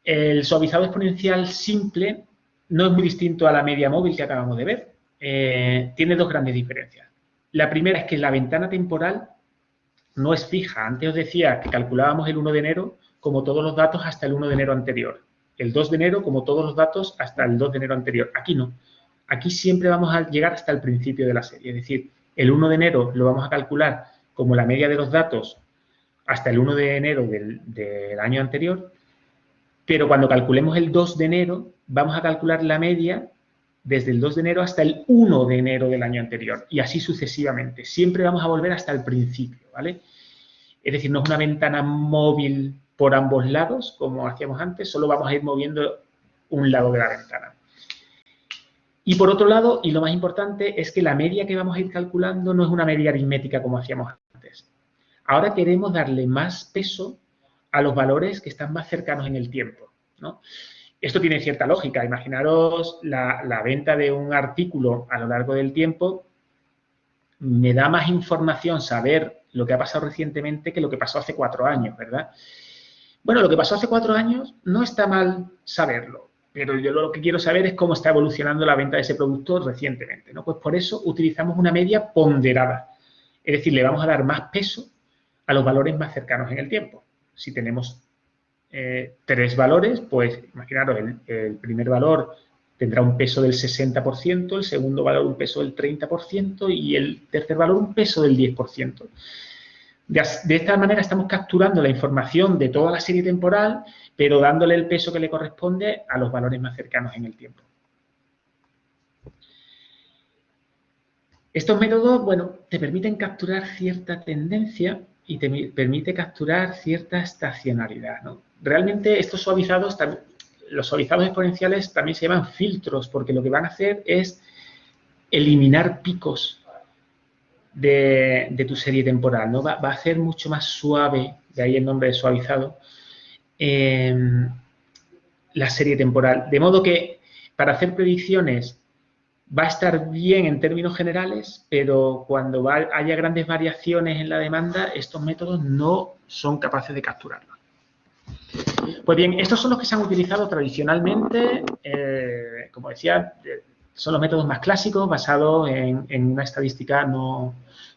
El suavizado exponencial simple no es muy distinto a la media móvil que acabamos de ver. Eh, tiene dos grandes diferencias. La primera es que la ventana temporal no es fija. Antes os decía que calculábamos el 1 de enero como todos los datos hasta el 1 de enero anterior. El 2 de enero como todos los datos hasta el 2 de enero anterior. Aquí no. aquí siempre vamos a llegar hasta el principio de la serie. Es decir, el 1 de enero lo vamos a calcular como la media de los datos hasta el 1 de enero del, año anterior, pero cuando calculemos el 2 de enero, vamos a calcular la media desde el 2 de enero hasta el 1 de enero del año anterior y así sucesivamente. Siempre vamos a volver hasta el principio, ¿vale? Es decir, no es una ventana móvil por ambos lados, como hacíamos antes, solo vamos a ir moviendo un lado de la ventana. Y por otro lado, y lo más importante, es que la media que vamos a ir calculando no es una media aritmética como hacíamos antes. Ahora queremos darle más peso a los valores que están más cercanos en el tiempo, ¿no? Esto tiene cierta lógica. Imaginaros la, venta de un artículo a lo largo del tiempo. Me da más información saber lo que ha pasado recientemente que lo que pasó hace cuatro años, ¿verdad? Bueno, lo que pasó hace cuatro años no está mal saberlo, pero yo lo que quiero saber es cómo está evolucionando la venta de ese producto recientemente, ¿no? Pues por eso utilizamos una media ponderada. Es decir, le vamos a dar más peso a los valores más cercanos en el tiempo. Si tenemos eh, tres valores, pues imaginaros, el, primer valor tendrá un peso del 60%, el segundo valor un peso del 30% y el tercer valor un peso del 10%. De, de, esta manera estamos capturando la información de toda la serie temporal, pero dándole el peso que le corresponde a los valores más cercanos en el tiempo. Estos métodos, bueno, te permiten capturar cierta tendencia y te permite capturar cierta estacionalidad, ¿no? realmente estos suavizados, los suavizados exponenciales también se llaman filtros, porque lo que van a hacer es eliminar picos de, tu serie temporal, ¿no? Va, a hacer mucho más suave, de ahí el nombre de suavizado, em, la serie temporal. De modo que para hacer predicciones va a estar bien en términos generales, pero cuando haya grandes variaciones en la demanda, estos métodos no son capaces de capturarlo. Pues bien, estos son los que se han utilizado tradicionalmente, eh, como decía, eh, son los métodos más clásicos basados en, una estadística no,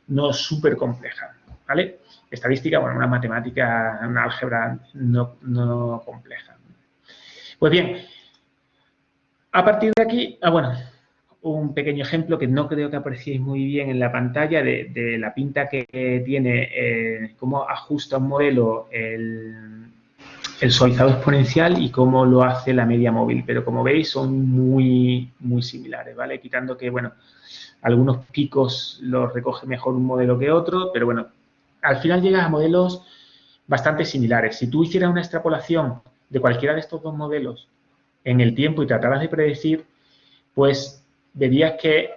no súper compleja, ¿vale? Estadística, bueno, una matemática, una álgebra no, no compleja. Pues bien, a partir de aquí, ah, bueno, un pequeño ejemplo que no creo que apreciéis muy bien en la pantalla de, la pinta que tiene, eh, cómo ajusta un modelo el, el suavizado exponencial y cómo lo hace la media móvil, pero como veis son muy, muy similares, ¿vale? Quitando que, bueno, algunos picos los recoge mejor un modelo que otro, pero bueno, al final llegas a modelos bastante similares. Si tú hicieras una extrapolación de cualquiera de estos dos modelos en el tiempo y trataras de predecir, pues verías que,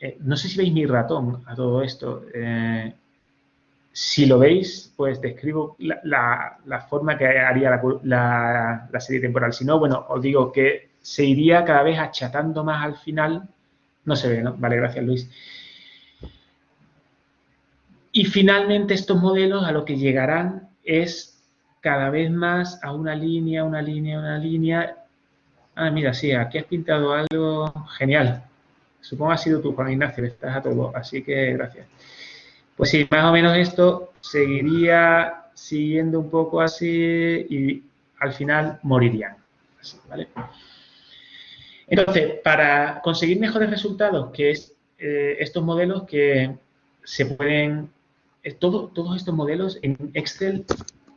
eh, no sé si veis mi ratón a todo esto, eh, si lo veis, pues describo la, la, forma que haría la, la, serie temporal. Si no, bueno, os digo que se iría cada vez achatando más al final. No se ve, ¿no? Vale, gracias Luis. Y finalmente estos modelos a lo que llegarán es cada vez más a una línea, una línea, una línea. Ah, mira, sí, aquí has pintado algo genial. Supongo ha sido tú, Juan Ignacio, estás a todo, así que gracias. Pues sí, más o menos esto seguiría siguiendo un poco así y al final morirían. Entonces, para conseguir mejores resultados, que es eh, estos modelos que se pueden, eh, todos estos modelos en Excel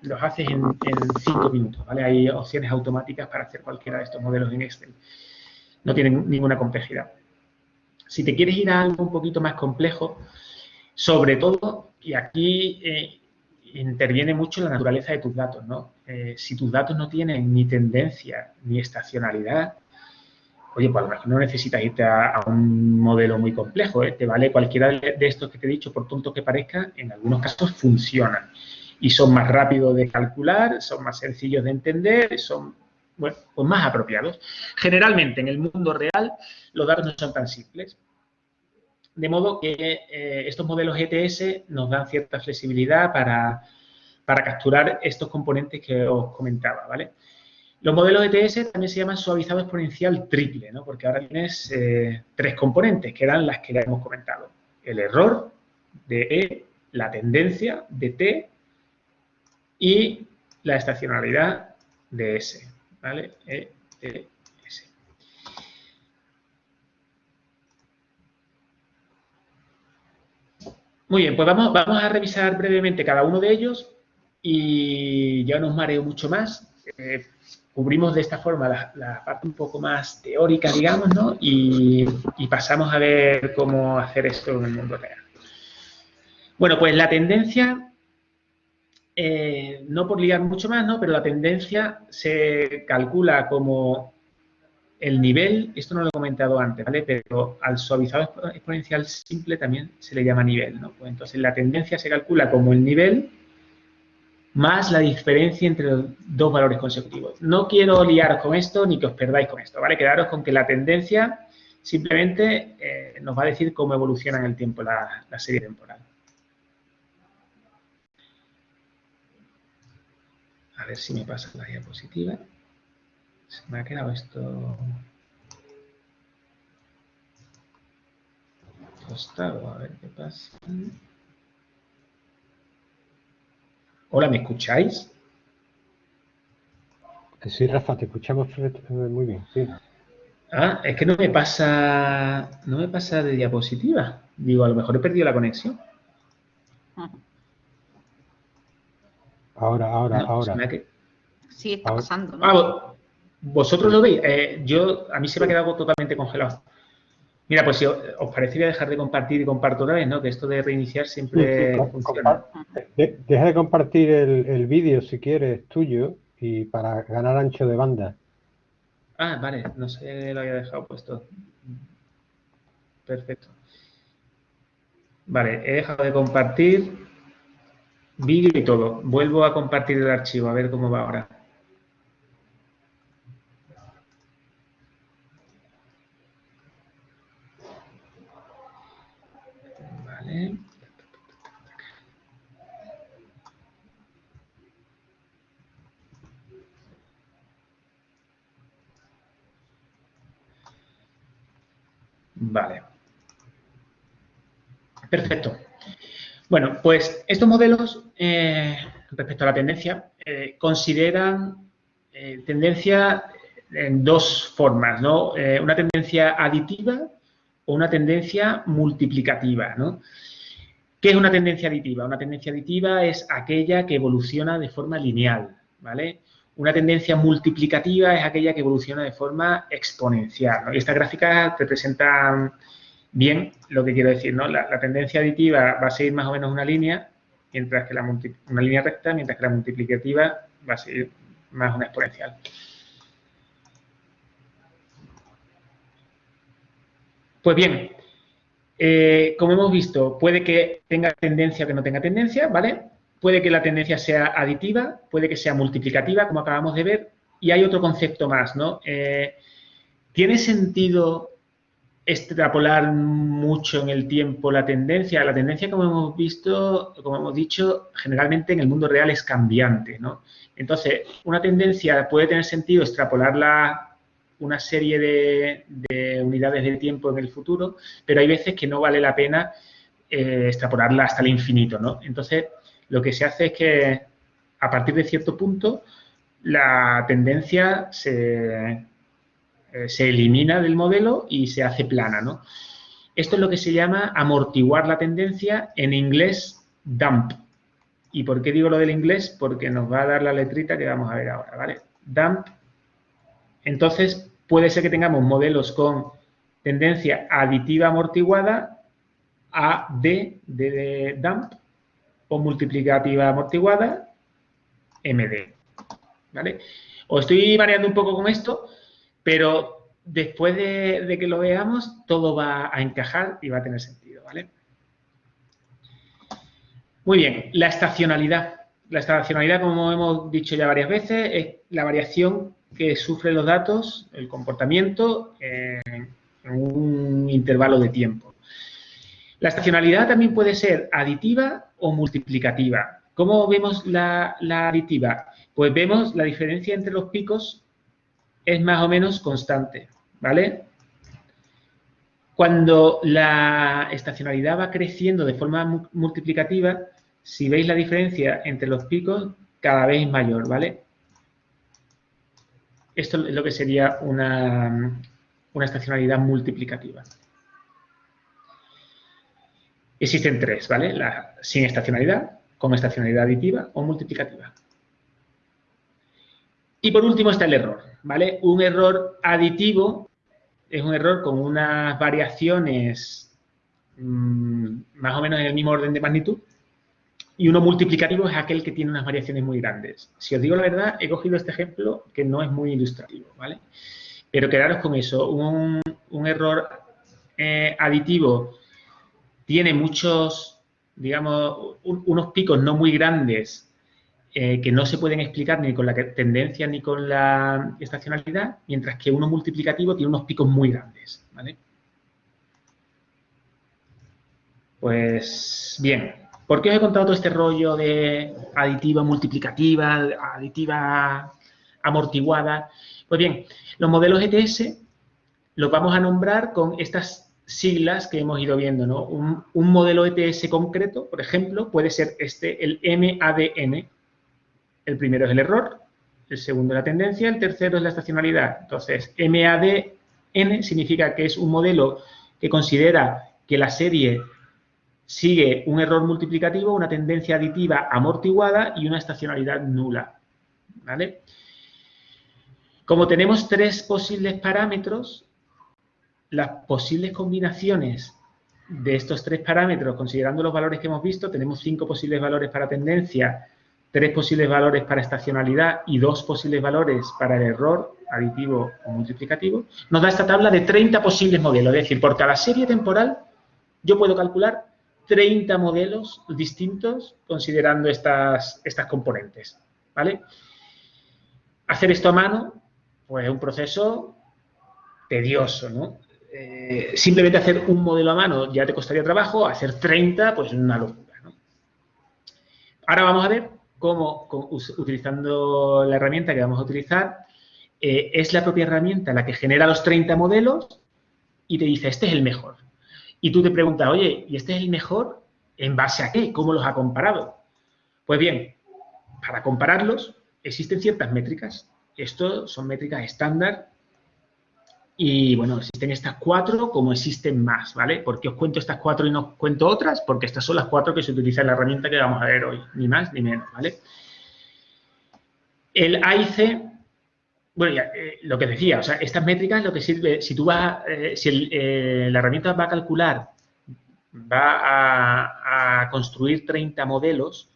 los haces en, cinco minutos, ¿vale? Hay opciones automáticas para hacer cualquiera de estos modelos en Excel. No tienen ninguna complejidad. Si te quieres ir a algo un poquito más complejo, sobre todo, y aquí eh, interviene mucho la naturaleza de tus datos, ¿no? Eh, si tus datos no tienen ni tendencia ni estacionalidad, oye, pues a lo mejor no necesitas irte a, un modelo muy complejo, ¿eh? Te vale cualquiera de, estos que te he dicho, por tonto que parezca, en algunos casos funcionan. Y son más rápidos de calcular, son más sencillos de entender, son, bueno, pues más apropiados. Generalmente, en el mundo real, los datos no son tan simples. De modo que eh, estos modelos ETS nos dan cierta flexibilidad para, capturar estos componentes que os comentaba, ¿vale? Los modelos ETS también se llaman suavizado exponencial triple, ¿no? Porque ahora tienes eh, tres componentes, que eran las que ya hemos comentado. El error de E, la tendencia de T y la estacionalidad de S, ¿vale? E, e, Muy bien, pues vamos, a revisar brevemente cada uno de ellos y ya no os mareo mucho más. Eh, cubrimos de esta forma la, parte un poco más teórica, digamos, ¿no? Y, pasamos a ver cómo hacer esto en el mundo real. Bueno, pues la tendencia eh, no por liar mucho más, ¿no? Pero la tendencia se calcula como el nivel, esto no lo he comentado antes, ¿vale? Pero al suavizado exponencial simple también se le llama nivel, ¿no? Pues entonces la tendencia se calcula como el nivel más la diferencia entre los dos valores consecutivos. No quiero liaros con esto ni que os perdáis con esto, ¿vale? Quedaros con que la tendencia simplemente eh, nos va a decir cómo evoluciona en el tiempo la, la serie temporal. A ver si me pasa la diapositiva. Se me ha quedado esto costado, a ver qué pasa. Hola, ¿me escucháis? Sí, Rafa, te escuchamos muy bien, sí. Ah, es que no me pasa, no me pasa de diapositiva. Digo, a lo mejor he perdido la conexión. Ahora, ahora, ahora. Sí, está pasando. ¿no? Ah, ¿Vosotros lo veis? Eh, yo, a mí se me ha quedado totalmente congelado. Mira, pues si os, parece voy a dejar de compartir y comparto otra vez, ¿no? Que esto de reiniciar siempre funciona. deja de compartir el, vídeo si quieres tuyo y para ganar ancho de banda. Ah, vale, no sé, lo había dejado puesto. Perfecto. Vale, he dejado de compartir vídeo y todo. Vuelvo a compartir el archivo, a ver cómo va ahora. Vale. Perfecto. Bueno, pues estos modelos, eh, respecto a la tendencia, eh, consideran eh, tendencia en dos formas, ¿no? una tendencia aditiva o una tendencia multiplicativa, ¿no? ¿Qué es una tendencia aditiva? Una tendencia aditiva es aquella que evoluciona de forma lineal, ¿vale? Una tendencia multiplicativa es aquella que evoluciona de forma exponencial. Y estas gráficas representan bien lo que quiero decir. ¿no? La, tendencia aditiva va a seguir más o menos una línea, mientras que la una línea recta, mientras que la multiplicativa va a seguir más una exponencial. Pues bien, eh, como hemos visto, puede que tenga tendencia o que no tenga tendencia, ¿vale? Puede que la tendencia sea aditiva, puede que sea multiplicativa, como acabamos de ver, y hay otro concepto más, ¿no? Eh, ¿Tiene sentido extrapolar mucho en el tiempo la tendencia? La tendencia, como hemos visto, como hemos dicho, generalmente en el mundo real es cambiante, ¿no? Entonces, una tendencia puede tener sentido extrapolarla una serie de, unidades de tiempo en el futuro, pero hay veces que no vale la pena eh, extrapolarla hasta el infinito, ¿no? Entonces, lo que se hace es que a partir de cierto punto la tendencia se, eh, se elimina del modelo y se hace plana, ¿no? Esto es lo que se llama amortiguar la tendencia, en inglés dump. ¿Y por qué digo lo del inglés? Porque nos va a dar la letrita que vamos a ver ahora, ¿vale? Dump. Entonces, puede ser que tengamos modelos con tendencia aditiva amortiguada, AD de dump, o multiplicativa amortiguada, MD. ¿Vale? Os estoy variando un poco con esto, pero después de, que lo veamos, todo va a encajar y va a tener sentido. ¿vale? Muy bien, la estacionalidad. La estacionalidad, como hemos dicho ya varias veces, es la variación que sufren los datos, el comportamiento, en un intervalo de tiempo. La estacionalidad también puede ser aditiva o multiplicativa. ¿Cómo vemos la, aditiva? Pues vemos la diferencia entre los picos es más o menos constante, ¿vale? Cuando la estacionalidad va creciendo de forma multiplicativa, si veis la diferencia entre los picos, cada vez es mayor, ¿vale? Esto es lo que sería una estacionalidad multiplicativa. Existen tres, ¿vale? La sin estacionalidad, con estacionalidad aditiva o multiplicativa. Y por último está el error, ¿vale? Un error aditivo es un error con unas variaciones mm, más o menos en el mismo orden de magnitud y uno multiplicativo es aquel que tiene unas variaciones muy grandes. Si os digo la verdad, he cogido este ejemplo que no es muy ilustrativo, ¿vale? Pero quedaros con eso, un, error eh, aditivo tiene muchos, digamos, unos picos no muy grandes eh, que no se pueden explicar ni con la tendencia ni con la estacionalidad, mientras que uno multiplicativo tiene unos picos muy grandes, ¿vale? Pues bien, ¿por qué os he contado todo este rollo de aditiva multiplicativa, aditiva amortiguada? Pues bien, los modelos ETS los vamos a nombrar con estas siglas que hemos ido viendo, ¿no? Un, un modelo ETS concreto, por ejemplo, puede ser este, el MADN, el primero es el error, el segundo es la tendencia, el tercero es la estacionalidad. Entonces, MADN significa que es un modelo que considera que la serie sigue un error multiplicativo, una tendencia aditiva amortiguada y una estacionalidad nula. ¿Vale? Como tenemos tres posibles parámetros, las posibles combinaciones de estos tres parámetros, considerando los valores que hemos visto, tenemos cinco posibles valores para tendencia, tres posibles valores para estacionalidad y dos posibles valores para el error aditivo o multiplicativo, nos da esta tabla de 30 posibles modelos. Es decir, por cada serie temporal yo puedo calcular 30 modelos distintos considerando estas, estas componentes. ¿vale? Hacer esto a mano, pues es un proceso tedioso, ¿no? Eh, simplemente hacer un modelo a mano ya te costaría trabajo, hacer 30, pues es una locura. Ahora vamos a ver cómo, utilizando la herramienta que vamos a utilizar, eh, es la propia herramienta la que genera los 30 modelos y te dice, este es el mejor. Y tú te preguntas, oye, ¿y este es el mejor? ¿En base a qué? ¿Cómo los ha comparado? Pues bien, para compararlos existen ciertas métricas. Esto son métricas estándar y bueno, existen estas cuatro como existen más, ¿vale? ¿Por qué os cuento estas cuatro y no os cuento otras? Porque estas son las cuatro que se utilizan en la herramienta que vamos a ver hoy, ni más ni menos, ¿vale? El AIC, bueno, ya, eh, lo que decía, o sea, estas métricas lo que sirve, si tú vas, eh, si eh, la herramienta va a calcular, va a construir 30 modelos,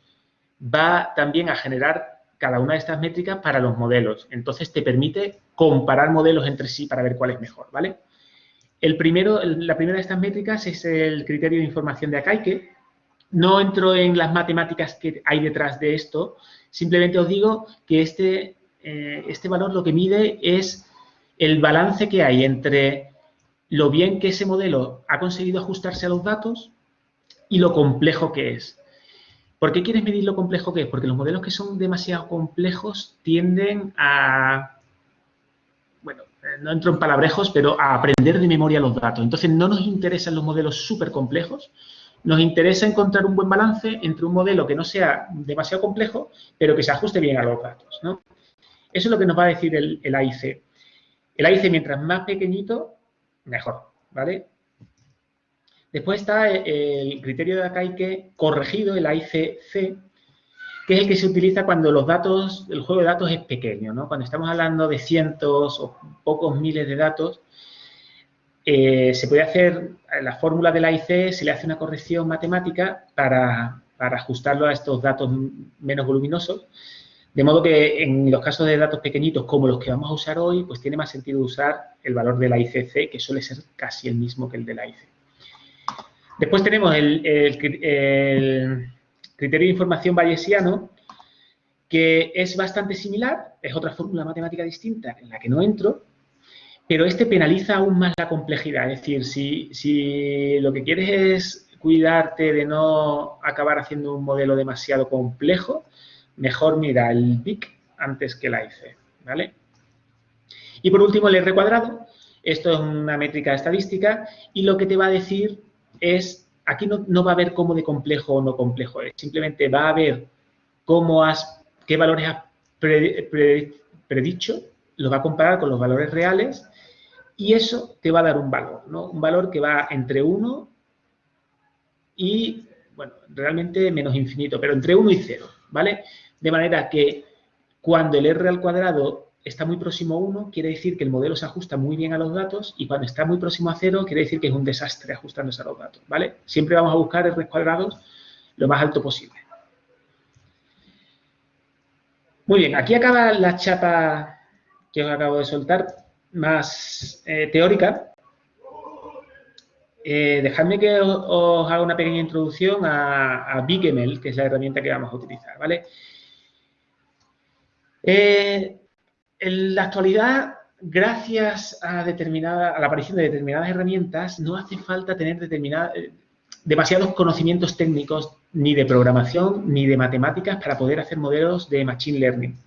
va también a generar cada una de estas métricas para los modelos. Entonces, te permite comparar modelos entre sí para ver cuál es mejor, ¿vale? El primero, la primera de estas métricas es el criterio de información de Akaike. No entro en las matemáticas que hay detrás de esto, simplemente os digo que este, eh, este valor lo que mide es el balance que hay entre lo bien que ese modelo ha conseguido ajustarse a los datos y lo complejo que es. ¿Por qué quieres medir lo complejo que es? Porque los modelos que son demasiado complejos tienden a, bueno, eh, no entro en palabrejos, pero a aprender de memoria los datos. Entonces, no nos interesan los modelos súper complejos, nos interesa encontrar un buen balance entre un modelo que no sea demasiado complejo, pero que se ajuste bien a los datos. Eso es lo que nos va a decir el, el AIC. El AIC, mientras más pequeñito, mejor, ¿vale? Después está el criterio de Akaike corregido, el AICC, que es el que se utiliza cuando los datos, el juego de datos es pequeño, ¿no? Cuando estamos hablando de cientos o pocos miles de datos, eh, se puede hacer, la fórmula del AIC se le hace una corrección matemática para, ajustarlo a estos datos menos voluminosos, de modo que en los casos de datos pequeñitos como los que vamos a usar hoy, pues tiene más sentido usar el valor del AICC, que suele ser casi el mismo que el del AIC. Después tenemos el, criterio de información bayesiano, que es bastante similar, es otra fórmula matemática distinta en la que no entro, pero este penaliza aún más la complejidad. Es decir, si, si lo que quieres es cuidarte de no acabar haciendo un modelo demasiado complejo, mejor mira el BIC antes que la IC, ¿vale? Y por último, el R cuadrado. Esto es una métrica estadística y lo que te va a decir es, aquí no, va a haber cómo de complejo o no complejo es, simplemente va a ver cómo has, qué valores has predicho, lo va a comparar con los valores reales y eso te va a dar un valor, ¿no? Un valor que va entre 1 y, bueno, realmente menos infinito, pero entre 1 y 0, ¿vale? De manera que cuando el R al cuadrado está muy próximo a 1, quiere decir que el modelo se ajusta muy bien a los datos y cuando está muy próximo a 0, quiere decir que es un desastre ajustándose a los datos, ¿vale? Siempre vamos a buscar R cuadrados lo más alto posible. Muy bien, aquí acaba la chapa que os acabo de soltar, más eh, teórica. Eh, dejadme que os, haga una pequeña introducción a, a BigML, que es la herramienta que vamos a utilizar, ¿vale? Eh, en la actualidad, gracias a, determinada, a la aparición de determinadas herramientas, no hace falta tener demasiados conocimientos técnicos ni de programación ni de matemáticas para poder hacer modelos de Machine Learning.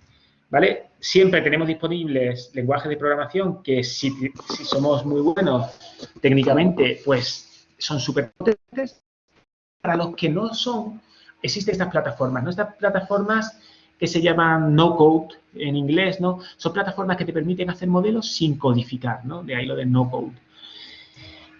¿Vale? Siempre tenemos disponibles lenguajes de programación que si, somos muy buenos técnicamente, pues son súper potentes. Para los que no son, existen estas plataformas. ¿no? Estas plataformas que se llaman no-code en inglés, ¿no? Son plataformas que te permiten hacer modelos sin codificar, ¿no? De ahí lo de no-code.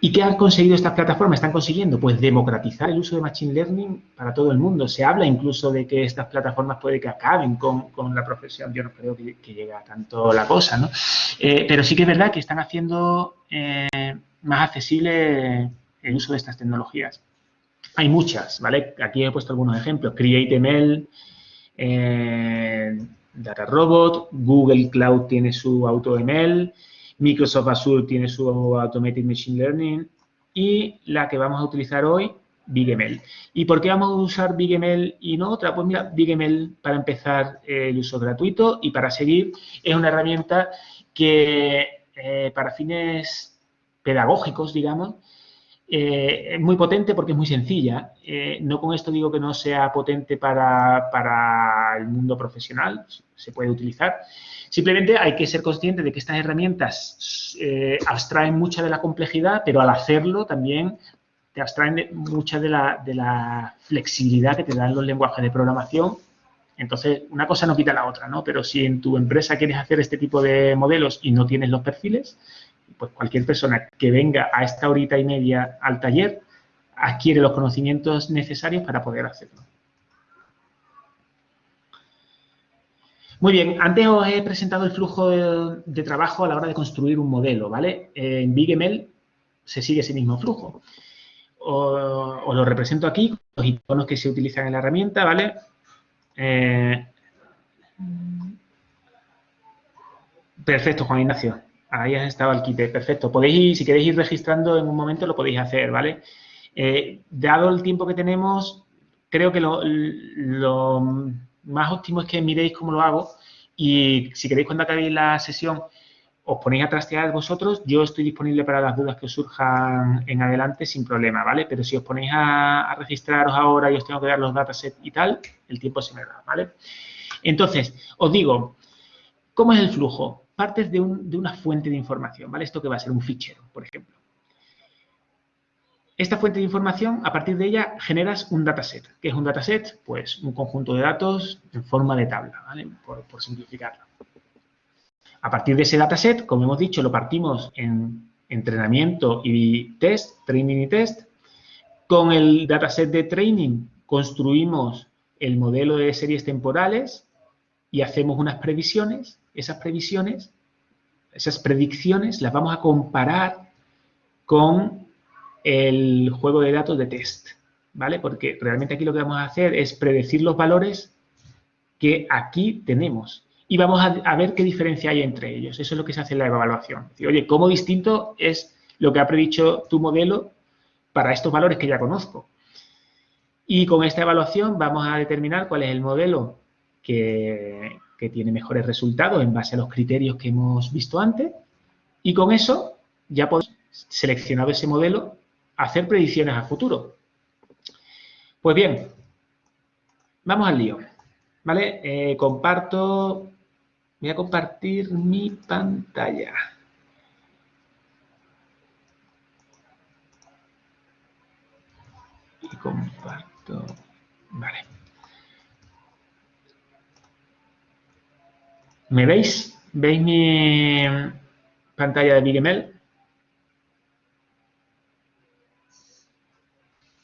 ¿Y qué han conseguido estas plataformas? Están consiguiendo, pues, democratizar el uso de Machine Learning para todo el mundo. Se habla incluso de que estas plataformas puede que acaben con, la profesión. Yo no creo que, llegue a tanto la cosa, ¿no? Eh, pero sí que es verdad que están haciendo eh, más accesible el uso de estas tecnologías. Hay muchas, ¿vale? Aquí he puesto algunos ejemplos. CreateML, eh, Data Robot, Google Cloud tiene su AutoML, Microsoft Azure tiene su Automated Machine Learning y la que vamos a utilizar hoy, BigML. ¿Y por qué vamos a usar BigML y no otra? Pues mira, BigML para empezar el uso gratuito y para seguir es una herramienta que eh, para fines pedagógicos, digamos, eh, es muy potente porque es muy sencilla. Eh, no con esto digo que no sea potente para, para el mundo profesional, se puede utilizar, Simplemente hay que ser consciente de que estas herramientas eh, abstraen mucha de la complejidad, pero al hacerlo también te abstraen mucha de la, flexibilidad que te dan los lenguajes de programación. Entonces, una cosa no quita la otra, ¿no? Pero si en tu empresa quieres hacer este tipo de modelos y no tienes los perfiles, pues cualquier persona que venga a esta horita y media al taller adquiere los conocimientos necesarios para poder hacerlo. Muy bien, antes os he presentado el flujo de, trabajo a la hora de construir un modelo, ¿vale? En BigML se sigue ese mismo flujo. Os, lo represento aquí, los iconos que se utilizan en la herramienta, ¿vale? Eh, perfecto, Juan Ignacio. Ahí has estado el kit. Perfecto. Podéis si queréis ir registrando en un momento, lo podéis hacer, ¿vale? Eh, dado el tiempo que tenemos, creo que lo más óptimo es que miréis cómo lo hago y si queréis cuando acabéis la sesión os ponéis a trastear vosotros, yo estoy disponible para las dudas que os surjan en adelante sin problema, ¿vale? Pero si os ponéis a, registraros ahora y os tengo que dar los datasets y tal, el tiempo se me da, ¿vale? Entonces, os digo, ¿cómo es el flujo? Partes de, una fuente de información, ¿vale? Esto que va a ser un fichero, por ejemplo. Esta fuente de información, a partir de ella, generas un dataset. ¿Qué es un dataset? Pues un conjunto de datos en forma de tabla, ¿vale? Por, simplificarlo. A partir de ese dataset, como hemos dicho, lo partimos en entrenamiento y test, training y test. Con el dataset de training construimos el modelo de series temporales y hacemos unas previsiones. Esas previsiones, esas predicciones las vamos a comparar con el juego de datos de test, ¿vale? Porque realmente aquí lo que vamos a hacer es predecir los valores que aquí tenemos y vamos a, ver qué diferencia hay entre ellos. Eso es lo que se hace en la evaluación. oye, ¿cómo distinto es lo que ha predicho tu modelo para estos valores que ya conozco? Y con esta evaluación vamos a determinar cuál es el modelo que, que tiene mejores resultados en base a los criterios que hemos visto antes. Y con eso ya podemos seleccionado ese modelo hacer predicciones a futuro. Pues bien, vamos al lío. ¿Vale? Eh, comparto, voy a compartir mi pantalla. Y comparto, vale. ¿Me veis? ¿Veis mi pantalla de BigML?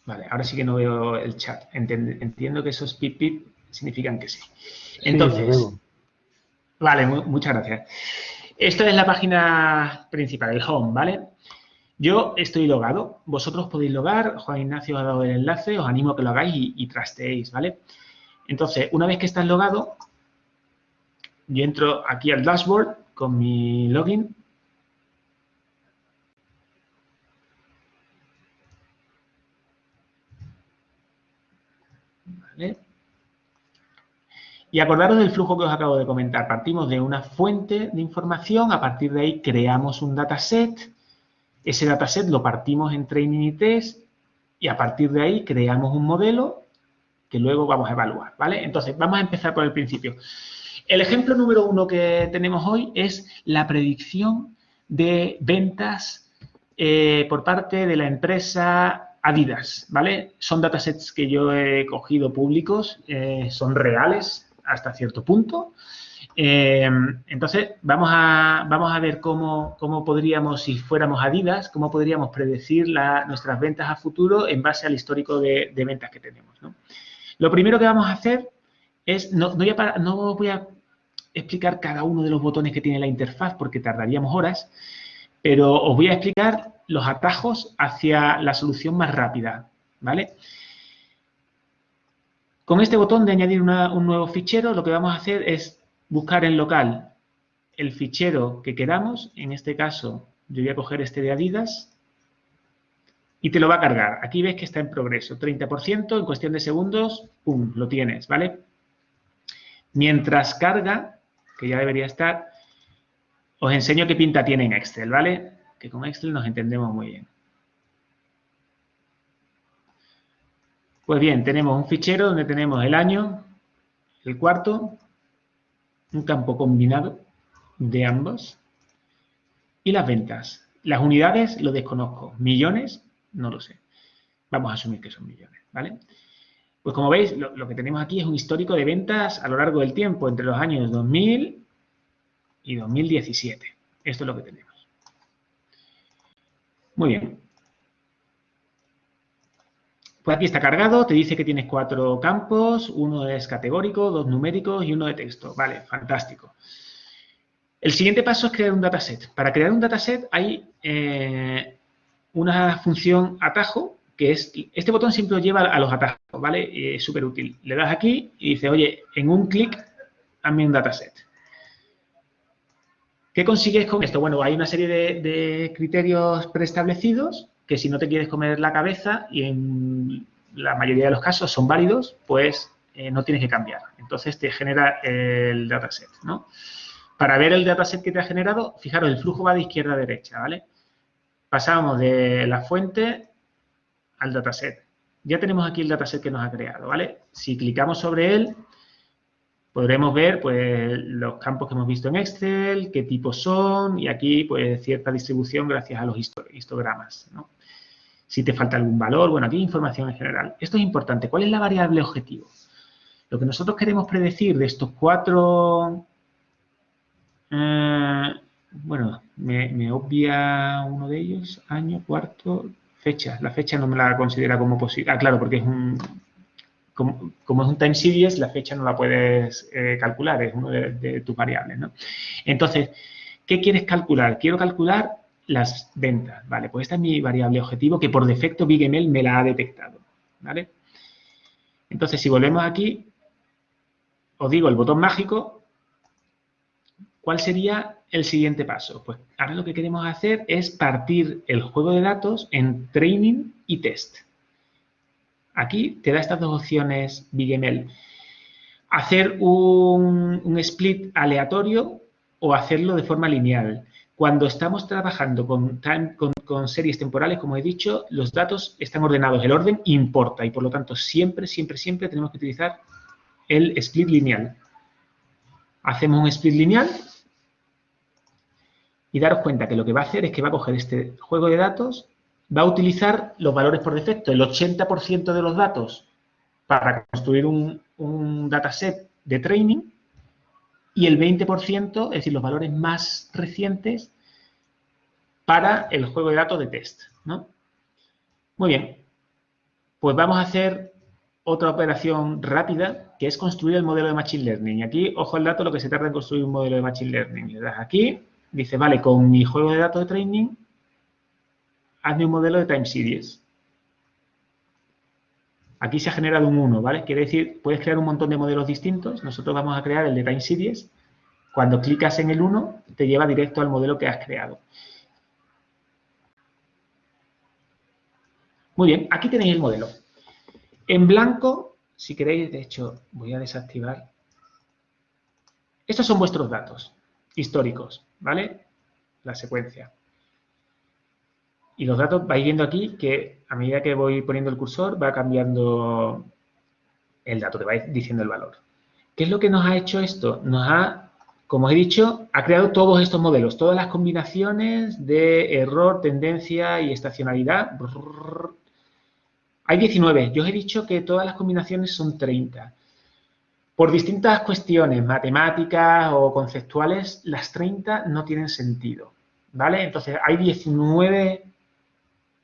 Vale, ahora sí que no veo el chat. Entiendo que esos pip pip significan que sí. Entonces, vale, muchas gracias. Esto es la página principal, el home, ¿vale? Yo estoy logado, vosotros podéis logar, Juan Ignacio ha dado el enlace, os animo a que lo hagáis y, y trasteéis, ¿vale? Entonces, una vez que estás logado, yo entro aquí al dashboard con mi login. Y acordaros del flujo que os acabo de comentar. Partimos de una fuente de información, a partir de ahí creamos un dataset, ese dataset lo partimos en training y test y a partir de ahí creamos un modelo que luego vamos a evaluar, ¿vale? Entonces, vamos a empezar por el principio. El ejemplo número uno que tenemos hoy es la predicción de ventas eh, por parte de la empresa Adidas, ¿vale? Son datasets que yo he cogido públicos, eh, son reales hasta cierto punto. Eh, entonces, vamos a, vamos a ver cómo, podríamos, si fuéramos Adidas, cómo podríamos predecir nuestras ventas a futuro en base al histórico de, ventas que tenemos. Lo primero que vamos a hacer es, no voy a explicar cada uno de los botones que tiene la interfaz porque tardaríamos horas, pero os voy a explicar los atajos hacia la solución más rápida, ¿vale? Con este botón de añadir un nuevo fichero, lo que vamos a hacer es buscar en local el fichero que queramos. En este caso, yo voy a coger este de Adidas y te lo va a cargar. Aquí ves que está en progreso, 30%, en cuestión de segundos, ¡pum!, lo tienes, ¿vale? Mientras carga, que ya debería estar, os enseño qué pinta tiene en Excel, ¿vale? Que con Excel nos entendemos muy bien. Pues bien, tenemos un fichero donde tenemos el año, el cuarto, un campo combinado de ambos y las ventas. Las unidades lo desconozco. Millones, no lo sé. Vamos a asumir que son millones, ¿vale? Pues como veis, lo, que tenemos aquí es un histórico de ventas a lo largo del tiempo, entre los años 2000 y 2017. Esto es lo que tenemos. Muy bien. Pues aquí está cargado, te dice que tienes cuatro campos, uno es categórico, dos numéricos y uno de texto. Vale, fantástico. El siguiente paso es crear un dataset. Para crear un dataset hay eh, una función atajo que es, este botón siempre lleva a los atajos, ¿vale? Es súper útil. Le das aquí y dice, oye, en un clic, hazme un dataset. ¿Qué consigues con esto? Bueno, hay una serie de, criterios preestablecidos que si no te quieres comer la cabeza y en la mayoría de los casos son válidos, pues eh, no tienes que cambiar. Entonces te genera el dataset, ¿no? Para ver el dataset que te ha generado, fijaros, el flujo va de izquierda a derecha, ¿vale? Pasamos de la fuente al dataset. Ya tenemos aquí el dataset que nos ha creado, ¿vale? Si clicamos sobre él, podremos ver pues, los campos que hemos visto en Excel, qué tipos son y aquí pues cierta distribución gracias a los histogramas, ¿no? Si te falta algún valor, bueno, aquí información en general. Esto es importante. ¿Cuál es la variable objetivo? Lo que nosotros queremos predecir de estos cuatro... Eh, bueno, me obvia uno de ellos, año, cuarto, La fecha no me la considera como posible. Ah, claro, porque es un... Como, es un time series, la fecha no la puedes eh, calcular, es uno de, tus variables, ¿no? Entonces, ¿qué quieres calcular? Quiero calcular las ventas, ¿vale? Pues esta es mi variable objetivo que por defecto BigML me la ha detectado, ¿vale? Entonces, si volvemos aquí, os digo el botón mágico, ¿cuál sería el siguiente paso? Pues ahora lo que queremos hacer es partir el juego de datos en training y test. Aquí te da estas dos opciones BigML. Hacer un, split aleatorio o hacerlo de forma lineal. Cuando estamos trabajando con, con, series temporales, como he dicho, los datos están ordenados. El orden importa y, por lo tanto, siempre, siempre, siempre tenemos que utilizar el split lineal. Hacemos un split lineal y daros cuenta que lo que va a hacer es que va a coger este juego de datos, va a utilizar los valores por defecto, el 80% de los datos para construir un, dataset de training y el 20%, es decir, los valores más recientes para el juego de datos de test. ¿no? Muy bien. pues vamos a hacer otra operación rápida, que es construir el modelo de Machine Learning. Y aquí, ojo al dato, lo que se tarda en construir un modelo de Machine Learning. Le das aquí, dice, vale, con mi juego de datos de training, hazme un modelo de time series. Aquí se ha generado un 1, ¿vale? Quiere decir, puedes crear un montón de modelos distintos. Nosotros vamos a crear el de time series. Cuando clicas en el 1, te lleva directo al modelo que has creado. Muy bien, aquí tenéis el modelo. En blanco, si queréis, de hecho, voy a desactivar. Estos son vuestros datos históricos, ¿vale? La secuencia. Y los datos, vais viendo aquí que a medida que voy poniendo el cursor va cambiando el dato, te va diciendo el valor. ¿Qué es lo que nos ha hecho esto? Nos ha, como he dicho, ha creado todos estos modelos, todas las combinaciones de error, tendencia y estacionalidad. Hay 19. Yo os he dicho que todas las combinaciones son 30. Por distintas cuestiones matemáticas o conceptuales, las 30 no tienen sentido. ¿Vale? Entonces, hay 19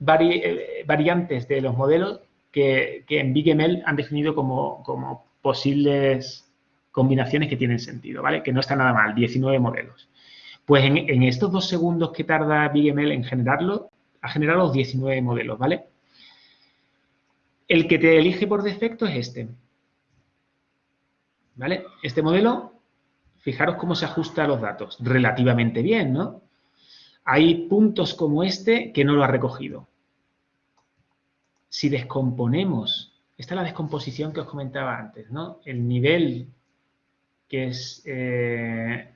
eh, variantes de los modelos que, en BigML han definido como, como, posibles combinaciones que tienen sentido, ¿vale? Que no está nada mal, 19 modelos. Pues en, en estos dos segundos que tarda BigML en generarlo, ha generado los 19 modelos, ¿vale? El que te elige por defecto es este. Este modelo, fijaros cómo se ajusta a los datos. Relativamente bien, ¿no? Hay puntos como este que no lo ha recogido. Si descomponemos, esta es la descomposición que os comentaba antes, ¿no? El nivel que es, eh,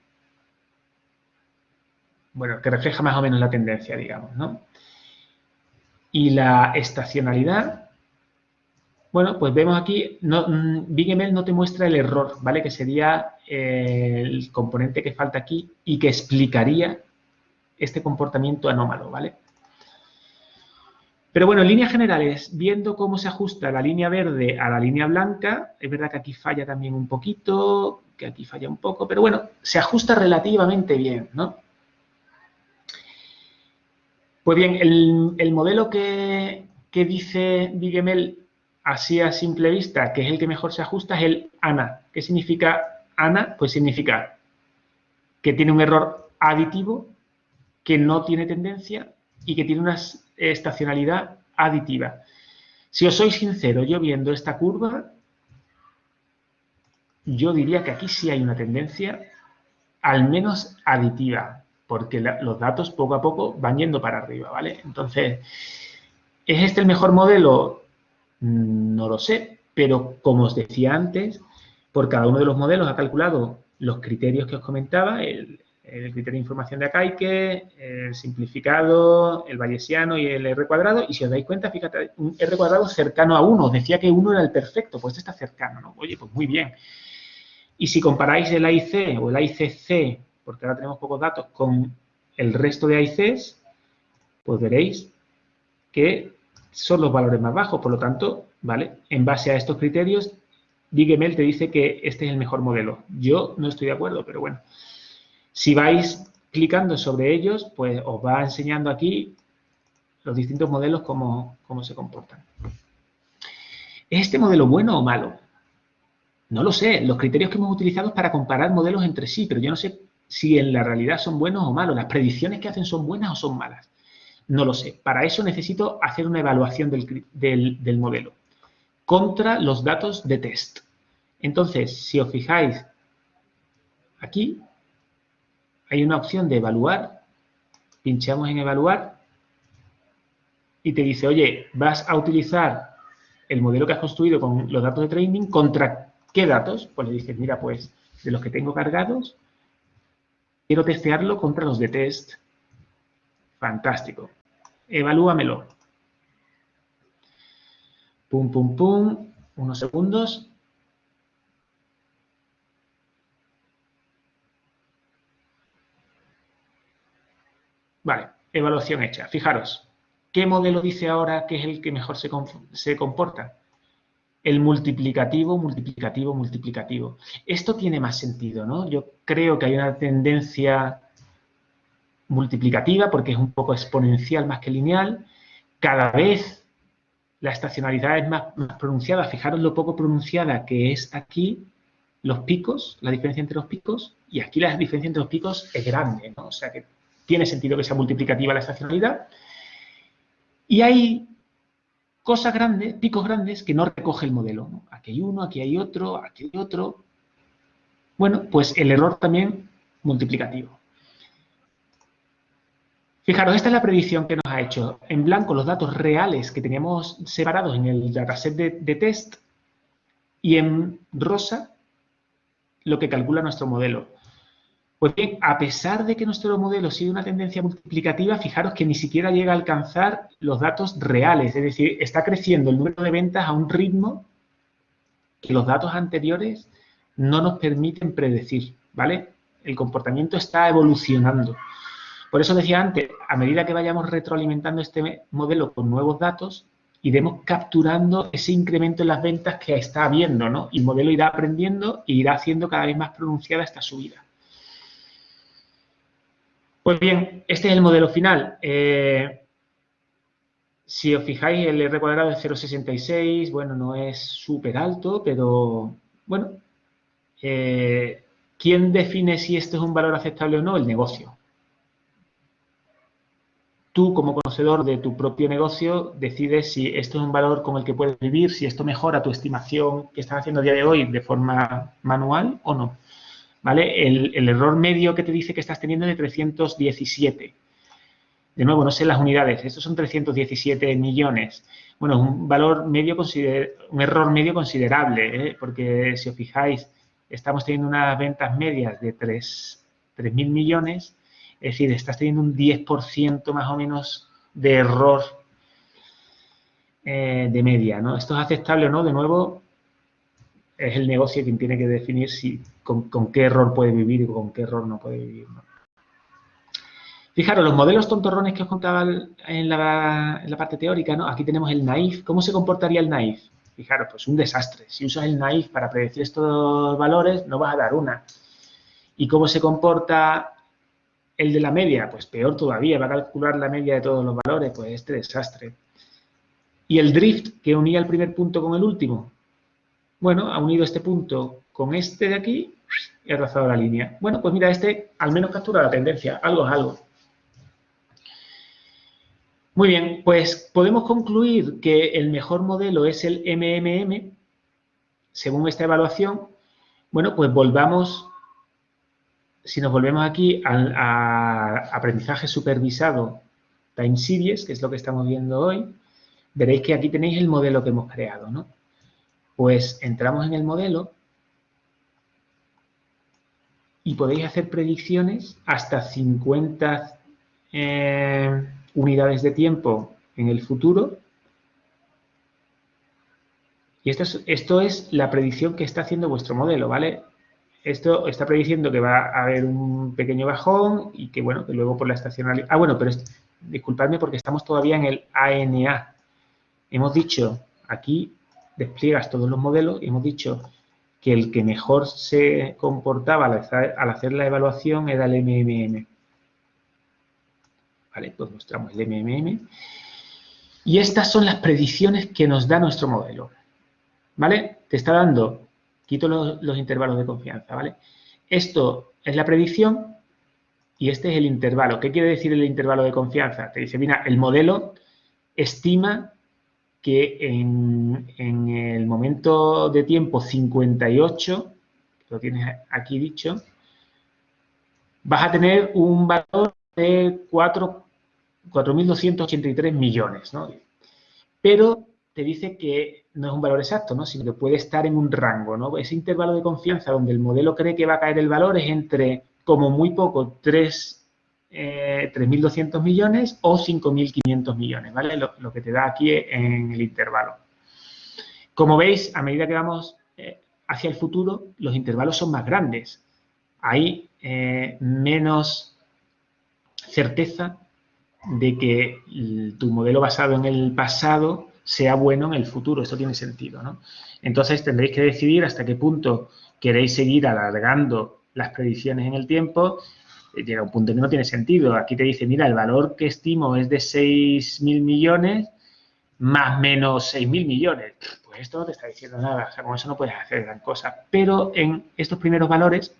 bueno, que refleja más o menos la tendencia, digamos, ¿no? Y la estacionalidad bueno, pues vemos aquí, no, mm, BigML no te muestra el error, ¿vale? Que sería eh, el componente que falta aquí y que explicaría este comportamiento anómalo, ¿vale? Pero bueno, en líneas generales, viendo cómo se ajusta la línea verde a la línea blanca, es verdad que aquí falla también un poquito, que aquí falla un poco, pero bueno, se ajusta relativamente bien, ¿no? Pues bien, el, modelo que, que dice BigML así a simple vista, que es el que mejor se ajusta, es el ANA. ¿Qué significa ANA? Pues significa que tiene un error aditivo, que no tiene tendencia y que tiene una estacionalidad aditiva. Si os soy sincero, yo viendo esta curva, yo diría que aquí sí hay una tendencia, al menos aditiva, porque los datos poco a poco van yendo para arriba, ¿vale? Entonces, ¿es este el mejor modelo? No lo sé, pero como os decía antes, por cada uno de los modelos ha calculado los criterios que os comentaba, el, criterio de información de Akaike, el simplificado, el bayesiano y el R cuadrado, y si os dais cuenta, fíjate, un R cuadrado cercano a 1, os decía que 1 era el perfecto, pues este está cercano, ¿no? Oye, pues muy bien. Y si comparáis el AIC o el AICC, porque ahora tenemos pocos datos, con el resto de AICs, pues veréis que son los valores más bajos. Por lo tanto, ¿vale? En base a estos criterios, BigML te dice que este es el mejor modelo. Yo no estoy de acuerdo, pero bueno. Si vais clicando sobre ellos, pues os va enseñando aquí los distintos modelos cómo, cómo se comportan. ¿Es este modelo bueno o malo? No lo sé. Los criterios que hemos utilizado para comparar modelos entre sí, pero yo no sé si en la realidad son buenos o malos. Las predicciones que hacen son buenas o son malas. No lo sé. Para eso necesito hacer una evaluación del, modelo contra los datos de test. Entonces, si os fijáis, aquí hay una opción de evaluar, pinchamos en evaluar y te dice, oye, vas a utilizar el modelo que has construido con los datos de training, ¿contra qué datos? Pues le dices, mira, pues de los que tengo cargados, quiero testearlo contra los de test. Fantástico. Evalúamelo. Pum, pum, pum. Unos segundos. Vale, evaluación hecha. Fijaros, ¿qué modelo dice ahora que es el que mejor se, se comporta? El multiplicativo, multiplicativo, multiplicativo. Esto tiene más sentido, ¿no? Yo creo que hay una tendencia multiplicativa porque es un poco exponencial más que lineal. Cada vez la estacionalidad es más, pronunciada. Fijaros lo poco pronunciada que es aquí los picos, la diferencia entre los picos, y aquí la diferencia entre los picos es grande, ¿no? O sea que tiene sentido que sea multiplicativa la estacionalidad. Y hay cosas grandes, picos grandes, que no recoge el modelo. Aquí hay uno, aquí hay otro, aquí hay otro. Bueno, pues el error también multiplicativo. Fijaros, esta es la predicción que nos ha hecho. En blanco los datos reales que teníamos separados en el dataset de, test y en rosa lo que calcula nuestro modelo. Pues bien, a pesar de que nuestro modelo sigue una tendencia multiplicativa, fijaros que ni siquiera llega a alcanzar los datos reales, es decir, está creciendo el número de ventas a un ritmo que los datos anteriores no nos permiten predecir, ¿vale? El comportamiento está evolucionando. Por eso decía antes, a medida que vayamos retroalimentando este modelo con nuevos datos, iremos capturando ese incremento en las ventas que está habiendo, ¿no? Y el modelo irá aprendiendo e irá haciendo cada vez más pronunciada esta subida. Pues bien, este es el modelo final. Eh, si os fijáis, el R cuadrado es 0,66, bueno, no es súper alto, pero bueno, eh, ¿quién define si esto es un valor aceptable o no? El negocio tú como conocedor de tu propio negocio decides si esto es un valor con el que puedes vivir, si esto mejora tu estimación que estás haciendo a día de hoy de forma manual o no. ¿Vale? El, error medio que te dice que estás teniendo es de 317. De nuevo, no sé las unidades, estos son 317 millones. Bueno, es un valor medio, un error medio considerable, ¿eh? porque si os fijáis, estamos teniendo unas ventas medias de 3.000 millones es decir, estás teniendo un 10% más o menos de error eh, de media, ¿no? ¿Esto es aceptable o no? De nuevo, es el negocio quien tiene que definir si, con, qué error puede vivir y con qué error no puede vivir, Fijaros, los modelos tontorrones que os contaba en la, parte teórica, ¿no? Aquí tenemos el naif. ¿Cómo se comportaría el naif? Fijaros, pues un desastre. Si usas el naif para predecir estos valores, no vas a dar una. ¿Y cómo se comporta el de la media, pues peor todavía, va a calcular la media de todos los valores, pues este desastre. Y el drift, que unía el primer punto con el último. Bueno, ha unido este punto con este de aquí y ha trazado la línea. Bueno, pues mira, este al menos captura la tendencia, algo es algo. Muy bien, pues podemos concluir que el mejor modelo es el MMM, según esta evaluación. Bueno, pues volvamos si nos volvemos aquí al aprendizaje supervisado time series, que es lo que estamos viendo hoy, veréis que aquí tenéis el modelo que hemos creado, ¿no? Pues entramos en el modelo y podéis hacer predicciones hasta 50 eh, unidades de tiempo en el futuro. Y esto es, esto es la predicción que está haciendo vuestro modelo, ¿vale? Esto está prediciendo que va a haber un pequeño bajón y que, bueno, que luego por la estacionalidad... Ah, bueno, pero disculpadme porque estamos todavía en el ANA. Hemos dicho, aquí despliegas todos los modelos y hemos dicho que el que mejor se comportaba al hacer la evaluación era el MMM. Vale, pues mostramos el MMM. Y estas son las predicciones que nos da nuestro modelo. ¿Vale? Te está dando Quito los, intervalos de confianza, ¿vale? Esto es la predicción y este es el intervalo. ¿Qué quiere decir el intervalo de confianza? Te dice, mira, el modelo estima que en, el momento de tiempo 58, lo tienes aquí dicho, vas a tener un valor de 4.283 millones, ¿no? Pero te dice que no es un valor exacto, ¿no? sino que puede estar en un rango. ¿no? Ese intervalo de confianza donde el modelo cree que va a caer el valor es entre, como muy poco, 3.200 eh, millones o 5.500 millones, ¿vale? Lo, que te da aquí en el intervalo. Como veis, a medida que vamos eh, hacia el futuro, los intervalos son más grandes. Hay eh, menos certeza de que tu modelo basado en el pasado sea bueno en el futuro. Esto tiene sentido, ¿no? Entonces tendréis que decidir hasta qué punto queréis seguir alargando las predicciones en el tiempo. Eh, llega un punto que no tiene sentido. Aquí te dice, mira, el valor que estimo es de 6.000 millones, más menos 6.000 millones. Pues esto no te está diciendo nada, o sea, con eso no puedes hacer gran cosa. Pero en estos primeros valores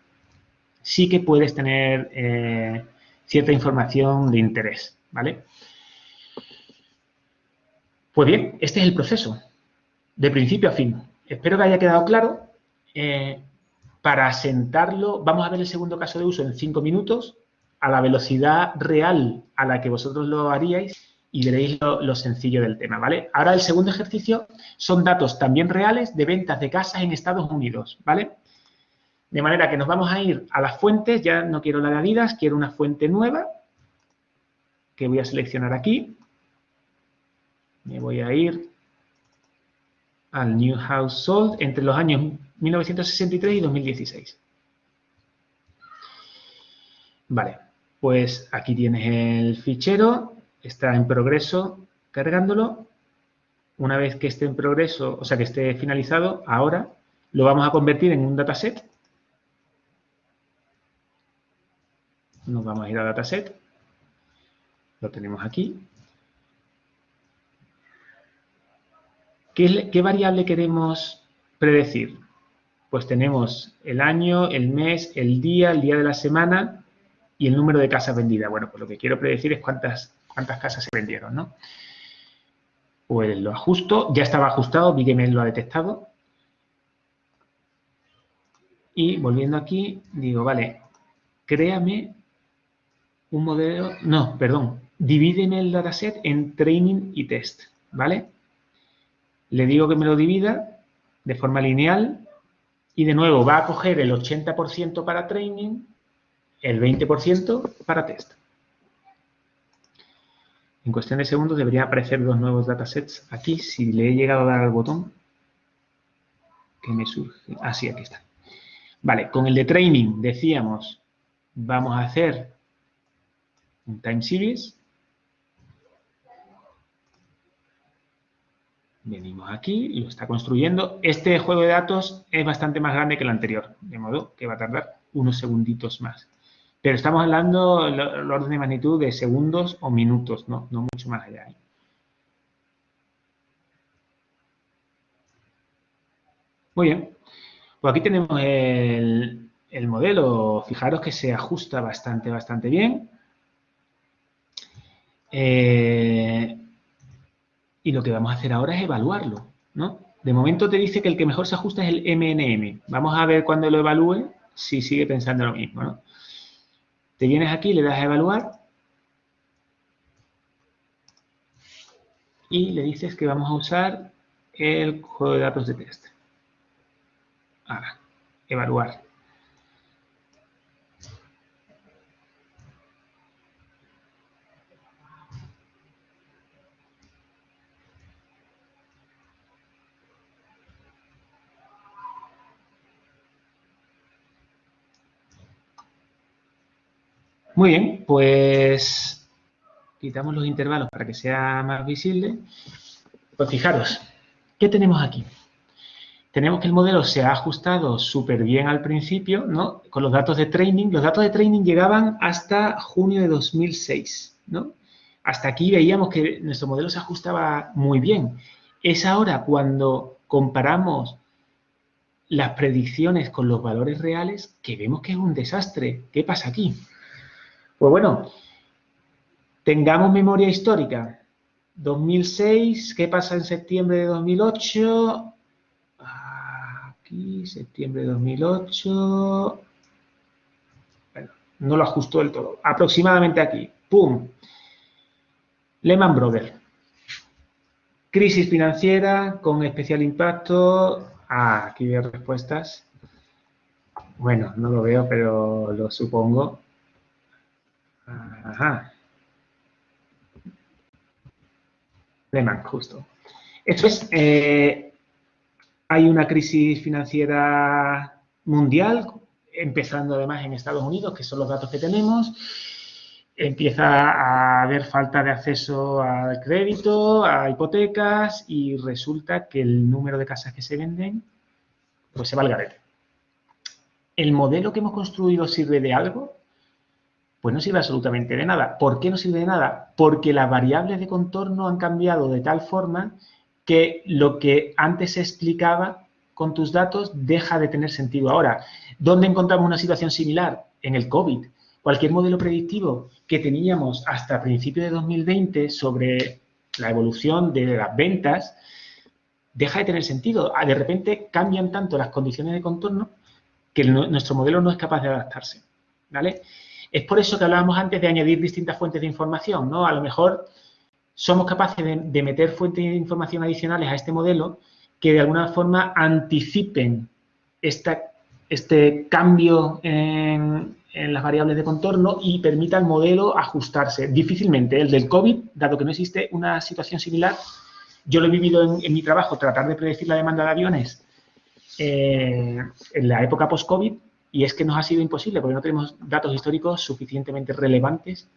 sí que puedes tener eh, cierta información de interés, ¿vale? Pues bien, este es el proceso, de principio a fin. Espero que haya quedado claro. Eh, para sentarlo, vamos a ver el segundo caso de uso en cinco minutos, a la velocidad real a la que vosotros lo haríais y veréis lo, sencillo del tema, ¿vale? Ahora el segundo ejercicio son datos también reales de ventas de casas en Estados Unidos, ¿vale? De manera que nos vamos a ir a las fuentes, ya no quiero la de Adidas, quiero una fuente nueva, que voy a seleccionar aquí. Me voy a ir al New House Sold entre los años 1963 y 2016. Vale, pues aquí tienes el fichero, está en progreso cargándolo. Una vez que esté en progreso, o sea, que esté finalizado, ahora lo vamos a convertir en un dataset. Nos vamos a ir a dataset. Lo tenemos aquí. ¿Qué, variable queremos predecir? Pues tenemos el año, el mes, el día, el día de la semana y el número de casas vendidas. Bueno, pues lo que quiero predecir es cuántas, cuántas casas se vendieron, ¿no? Pues lo ajusto, ya estaba ajustado, Bigemail lo ha detectado. Y volviendo aquí, digo, vale, créame un modelo, no, perdón, divídeme el dataset en training y test, ¿vale? Le digo que me lo divida de forma lineal y de nuevo va a coger el 80% para training, el 20% para test. En cuestión de segundos deberían aparecer dos nuevos datasets aquí. Si le he llegado a dar al botón, que me surge. Ah, sí, aquí está. Vale, con el de training decíamos, vamos a hacer un time series Venimos aquí lo está construyendo. Este juego de datos es bastante más grande que el anterior, de modo que va a tardar unos segunditos más. Pero estamos hablando el orden de magnitud de segundos o minutos, no, no mucho más allá. Muy bien. Pues aquí tenemos el, el modelo. Fijaros que se ajusta bastante, bastante bien. Eh, y lo que vamos a hacer ahora es evaluarlo, ¿no? De momento te dice que el que mejor se ajusta es el MNM. Vamos a ver cuando lo evalúe si sigue pensando lo mismo, ¿no? Te vienes aquí, le das a evaluar y le dices que vamos a usar el juego de datos de test. Ahora, evaluar. Muy bien, pues quitamos los intervalos para que sea más visible. Pues fijaros, ¿qué tenemos aquí? Tenemos que el modelo se ha ajustado súper bien al principio, ¿no? Con los datos de training. Los datos de training llegaban hasta junio de 2006, ¿no? Hasta aquí veíamos que nuestro modelo se ajustaba muy bien. Es ahora cuando comparamos las predicciones con los valores reales que vemos que es un desastre. ¿Qué pasa aquí? Pues bueno, tengamos memoria histórica. 2006, ¿qué pasa en septiembre de 2008? Aquí, septiembre de 2008. Bueno, no lo ajustó del todo. Aproximadamente aquí. ¡Pum! Lehman Brothers. Crisis financiera con especial impacto. Ah, aquí veo respuestas. Bueno, no lo veo, pero lo supongo. Ajá. Lehman, justo. Esto es, eh, hay una crisis financiera mundial, empezando además en Estados Unidos, que son los datos que tenemos. Empieza a haber falta de acceso al crédito, a hipotecas y resulta que el número de casas que se venden, pues se va al garete. ¿El modelo que hemos construido sirve de algo? Pues no sirve absolutamente de nada. ¿Por qué no sirve de nada? Porque las variables de contorno han cambiado de tal forma que lo que antes se explicaba con tus datos deja de tener sentido ahora. ¿Dónde encontramos una situación similar? En el COVID. Cualquier modelo predictivo que teníamos hasta principios de 2020 sobre la evolución de las ventas deja de tener sentido. Ah, de repente cambian tanto las condiciones de contorno que nuestro modelo no es capaz de adaptarse. ¿vale? Es por eso que hablábamos antes de añadir distintas fuentes de información. ¿no? A lo mejor somos capaces de, meter fuentes de información adicionales a este modelo que de alguna forma anticipen este cambio en, en las variables de contorno y permita al modelo ajustarse. Difícilmente el del COVID, dado que no existe una situación similar, yo lo he vivido en, mi trabajo, tratar de predecir la demanda de aviones eh, en la época post-COVID y es que nos ha sido imposible porque no tenemos datos históricos suficientemente relevantes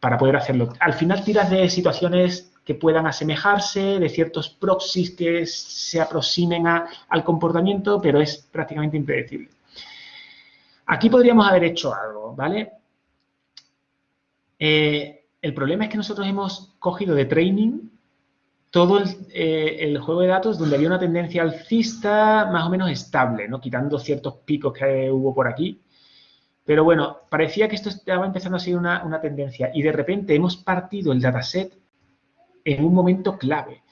para poder hacerlo. Al final tiras de situaciones que puedan asemejarse, de ciertos proxies que se aproximen al comportamiento, pero es prácticamente impredecible. Aquí podríamos haber hecho algo, ¿vale? Eh, el problema es que nosotros hemos cogido de training todo eh, el, juego de datos donde había una tendencia alcista más o menos estable, ¿no? Quitando ciertos picos que hubo por aquí. Pero bueno, parecía que esto estaba empezando a ser una, una tendencia y de repente hemos partido el dataset en un momento clave.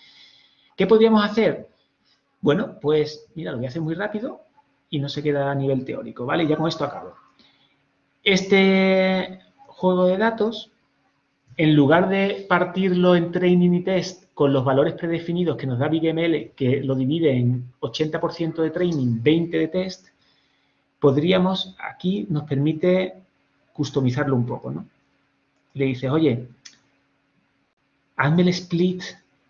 ¿Qué podríamos hacer? Bueno, pues mira, lo voy a hacer muy rápido y no se queda a nivel teórico, ¿vale? Ya con esto acabo. Este juego de datos, en lugar de partirlo en training y test con los valores predefinidos que nos da BigML, que lo divide en 80% de training, 20% de test, podríamos, aquí nos permite customizarlo un poco, ¿no? Le dices, oye, hazme el split,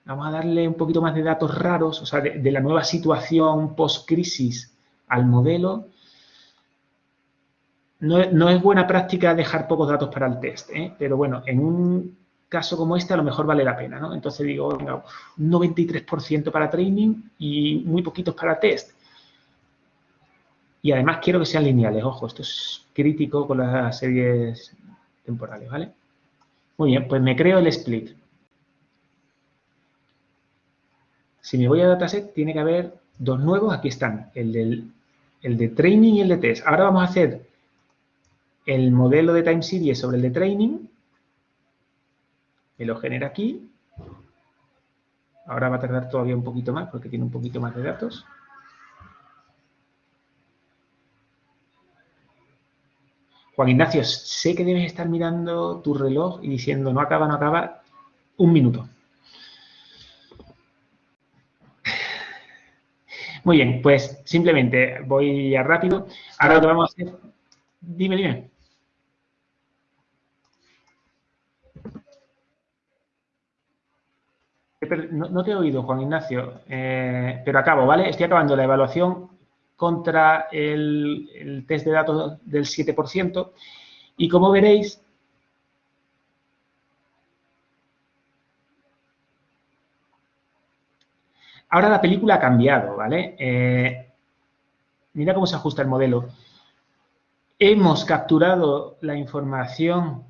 vamos a darle un poquito más de datos raros, o sea, de, de la nueva situación post-crisis al modelo, no, es buena práctica dejar pocos datos para el test, ¿eh? pero bueno, en un caso como este a lo mejor vale la pena, ¿no? Entonces digo, venga, un 93% para training y muy poquitos para test. Y además quiero que sean lineales, ojo, esto es crítico con las series temporales, ¿vale? Muy bien, pues me creo el split. Si me voy a dataset, tiene que haber dos nuevos, aquí están, el, del, el de training y el de test. Ahora vamos a hacer el modelo de time series sobre el de training, me lo genera aquí. Ahora va a tardar todavía un poquito más porque tiene un poquito más de datos. Juan Ignacio, sé que debes estar mirando tu reloj y diciendo no acaba, no acaba, un minuto. Muy bien, pues simplemente voy a rápido. Ahora lo que vamos a hacer... Dime, dime. No, te he oído, Juan Ignacio, eh, pero acabo, ¿vale? Estoy acabando la evaluación contra el, el test de datos del 7% y como veréis, Ahora la película ha cambiado, ¿vale? Eh, mira cómo se ajusta el modelo. Hemos capturado la información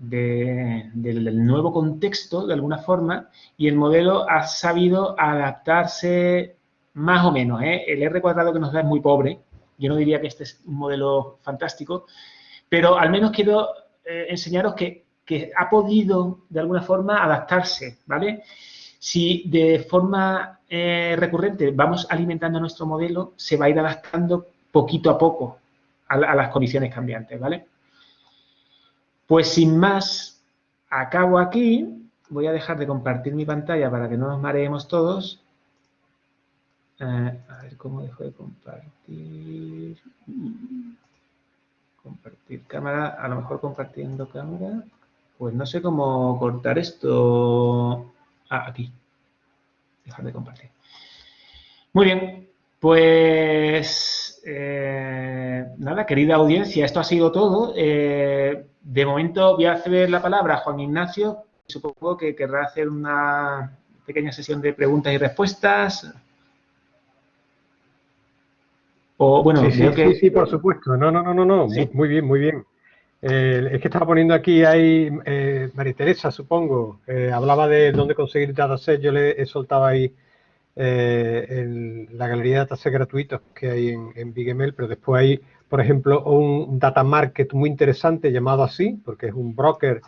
del nuevo contexto, de alguna forma, y el modelo ha sabido adaptarse más o menos. ¿eh? El R cuadrado que nos da es muy pobre. Yo no diría que este es un modelo fantástico, pero al menos quiero eh, enseñaros que, que, ha podido, de alguna forma, adaptarse, ¿vale? Si de forma eh, recurrente vamos alimentando nuestro modelo, se va a ir adaptando poquito a poco a, las condiciones cambiantes, ¿vale? Pues sin más, acabo aquí. Voy a dejar de compartir mi pantalla para que no nos mareemos todos. Eh, a ver cómo dejo de compartir. Compartir cámara, a lo mejor compartiendo cámara. Pues no sé cómo cortar esto. Ah, aquí. Dejar de compartir. Muy bien, pues eh, nada, querida audiencia, esto ha sido todo. Eh, de momento voy a ceder la palabra a Juan Ignacio. Supongo que querrá hacer una pequeña sesión de preguntas y respuestas. O, bueno, sí, sí, sí, por supuesto. No, no, no, no, no. Muy bien, muy bien. es que estaba poniendo aquí, hay eh, María Teresa, supongo, eh, hablaba de dónde conseguir datasets, yo le he soltado ahí eh, la galería de datasets gratuitos que hay en, en BigML, pero después hay, por ejemplo, un data market muy interesante llamado así, porque es un broker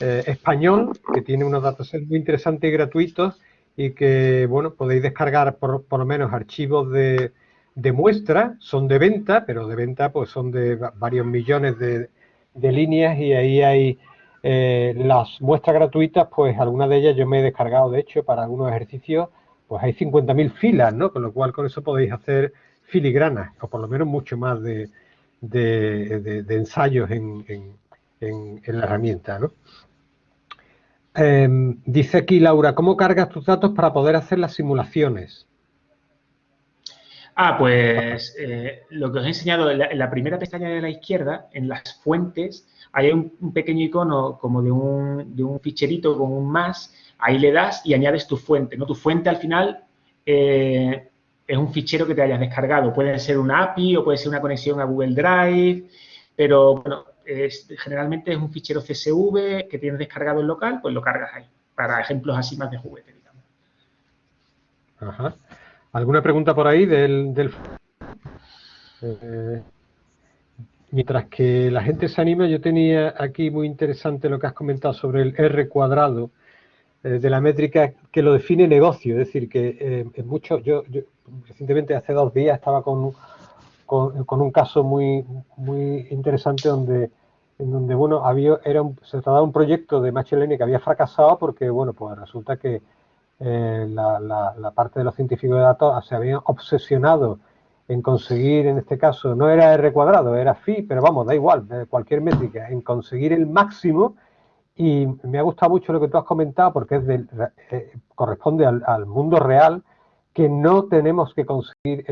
español que tiene unos datasets muy interesantes y gratuitos y que, bueno, podéis descargar por, por lo menos archivos de, de muestra, son de venta, pero de venta pues son de varios millones de, de líneas y ahí hay eh, las muestras gratuitas, pues algunas de ellas yo me he descargado, de hecho, para algunos ejercicios, pues hay 50.000 filas, ¿no? Con lo cual con eso podéis hacer filigranas, o por lo menos mucho más de, ensayos en, la herramienta, ¿no? Em, dice aquí Laura, ¿cómo cargas tus datos para poder hacer las simulaciones? Ah, pues eh, lo que os he enseñado en la, primera pestaña de la izquierda, en las fuentes, hay un, pequeño icono como de un, de ficherito con un más, ahí le das y añades tu fuente. ¿no? Tu fuente al final eh, es un fichero que te hayas descargado. Puede ser una API o puede ser una conexión a Google Drive, pero bueno, generalmente es un fichero CSV que tienes descargado en local, pues lo cargas ahí, para ejemplos así más de juguete, digamos. ¿Alguna pregunta por ahí del... Eh, mientras que la gente se anima, yo tenía aquí muy interesante lo que has comentado sobre el R cuadrado eh, de la métrica que lo define negocio. Es decir, que eh, en muchos, yo, recientemente hace dos días estaba con, con, un caso muy, muy interesante donde en donde bueno había era se trataba de un proyecto de Machine que había fracasado porque bueno pues resulta que eh, la, parte de los científicos de datos se habían obsesionado en conseguir, en este caso, no era R cuadrado, era phi, pero vamos, da igual, cualquier métrica, en conseguir el máximo. Y me ha gustado mucho lo que tú has comentado porque es eh, corresponde al, mundo real que no tenemos que conseguir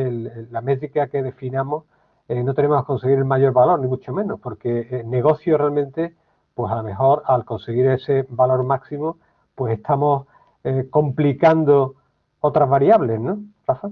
la métrica que definamos, eh, no tenemos que conseguir el mayor valor, ni mucho menos, porque el negocio realmente, pues a lo mejor al conseguir ese valor máximo, pues estamos eh, complicando otras variables, ¿no, Rafa?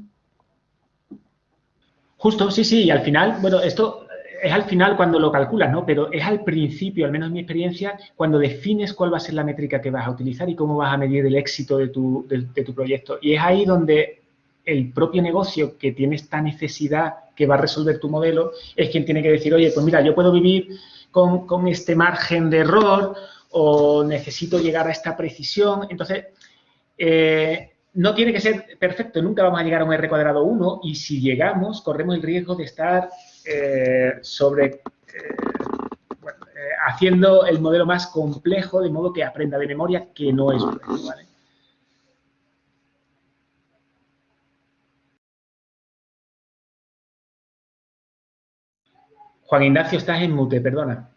Justo, sí, sí, y al final, bueno, esto es al final cuando lo calculas, ¿no? Pero es al principio, al menos en mi experiencia, cuando defines cuál va a ser la métrica que vas a utilizar y cómo vas a medir el éxito de tu, tu proyecto. Y es ahí donde el propio negocio que tiene esta necesidad que va a resolver tu modelo es quien tiene que decir, oye, pues mira, yo puedo vivir con, este margen de error o necesito llegar a esta precisión. Entonces, eh, no tiene que ser perfecto, nunca vamos a llegar a un R cuadrado 1 y si llegamos corremos el riesgo de estar eh, sobre eh, haciendo el modelo más complejo de modo que aprenda de memoria que no es bueno, Juan Ignacio, estás en mute, perdona.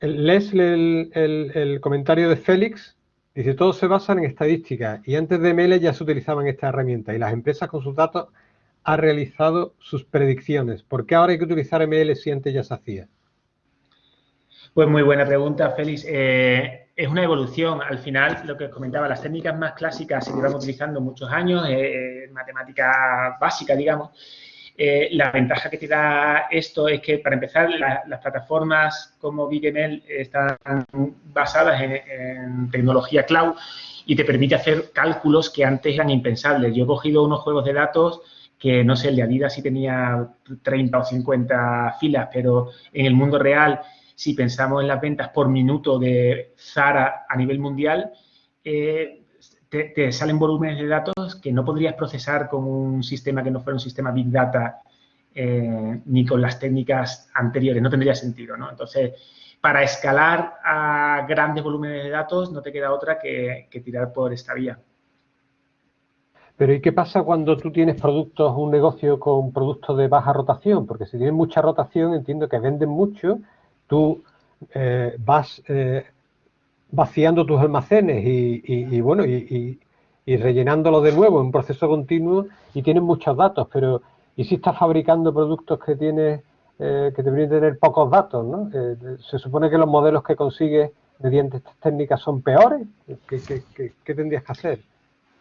¿Lees el comentario de Félix? Dice, todos se basan en estadísticas y antes de ML ya se utilizaban esta herramienta y las empresas con sus datos han realizado sus predicciones. ¿Por qué ahora hay que utilizar ML si antes ya se hacía? Pues muy buena pregunta, Félix. Eh, es una evolución. Al final, lo que comentaba, las técnicas más clásicas se llevan utilizando muchos años, eh, matemática básica, digamos, eh, la ventaja que te da esto es que, para empezar, las plataformas como BigML están basadas en, tecnología cloud y te permite hacer cálculos que antes eran impensables. Yo he cogido unos juegos de datos que, no sé, el de Adidas sí tenía 30 o 50 filas, pero en el mundo real, si pensamos en las ventas por minuto de Zara a nivel mundial, eh, te, salen volúmenes de datos que no podrías procesar con un sistema que no fuera un sistema Big Data eh, ni con las técnicas anteriores, no tendría sentido, ¿no? Entonces, para escalar a grandes volúmenes de datos no te queda otra que, tirar por esta vía. Pero ¿y qué pasa cuando tú tienes productos, un negocio con productos de baja rotación? Porque si tienes mucha rotación, entiendo que venden mucho, tú eh, vas eh, vaciando tus almacenes y, bueno, y, rellenándolos de nuevo en un proceso continuo y tienes muchos datos, pero ¿y si estás fabricando productos que tienes, eh, que deberían tener pocos datos, ¿no? Eh, se supone que los modelos que consigues mediante estas técnicas son peores. ¿Qué, tendrías que hacer?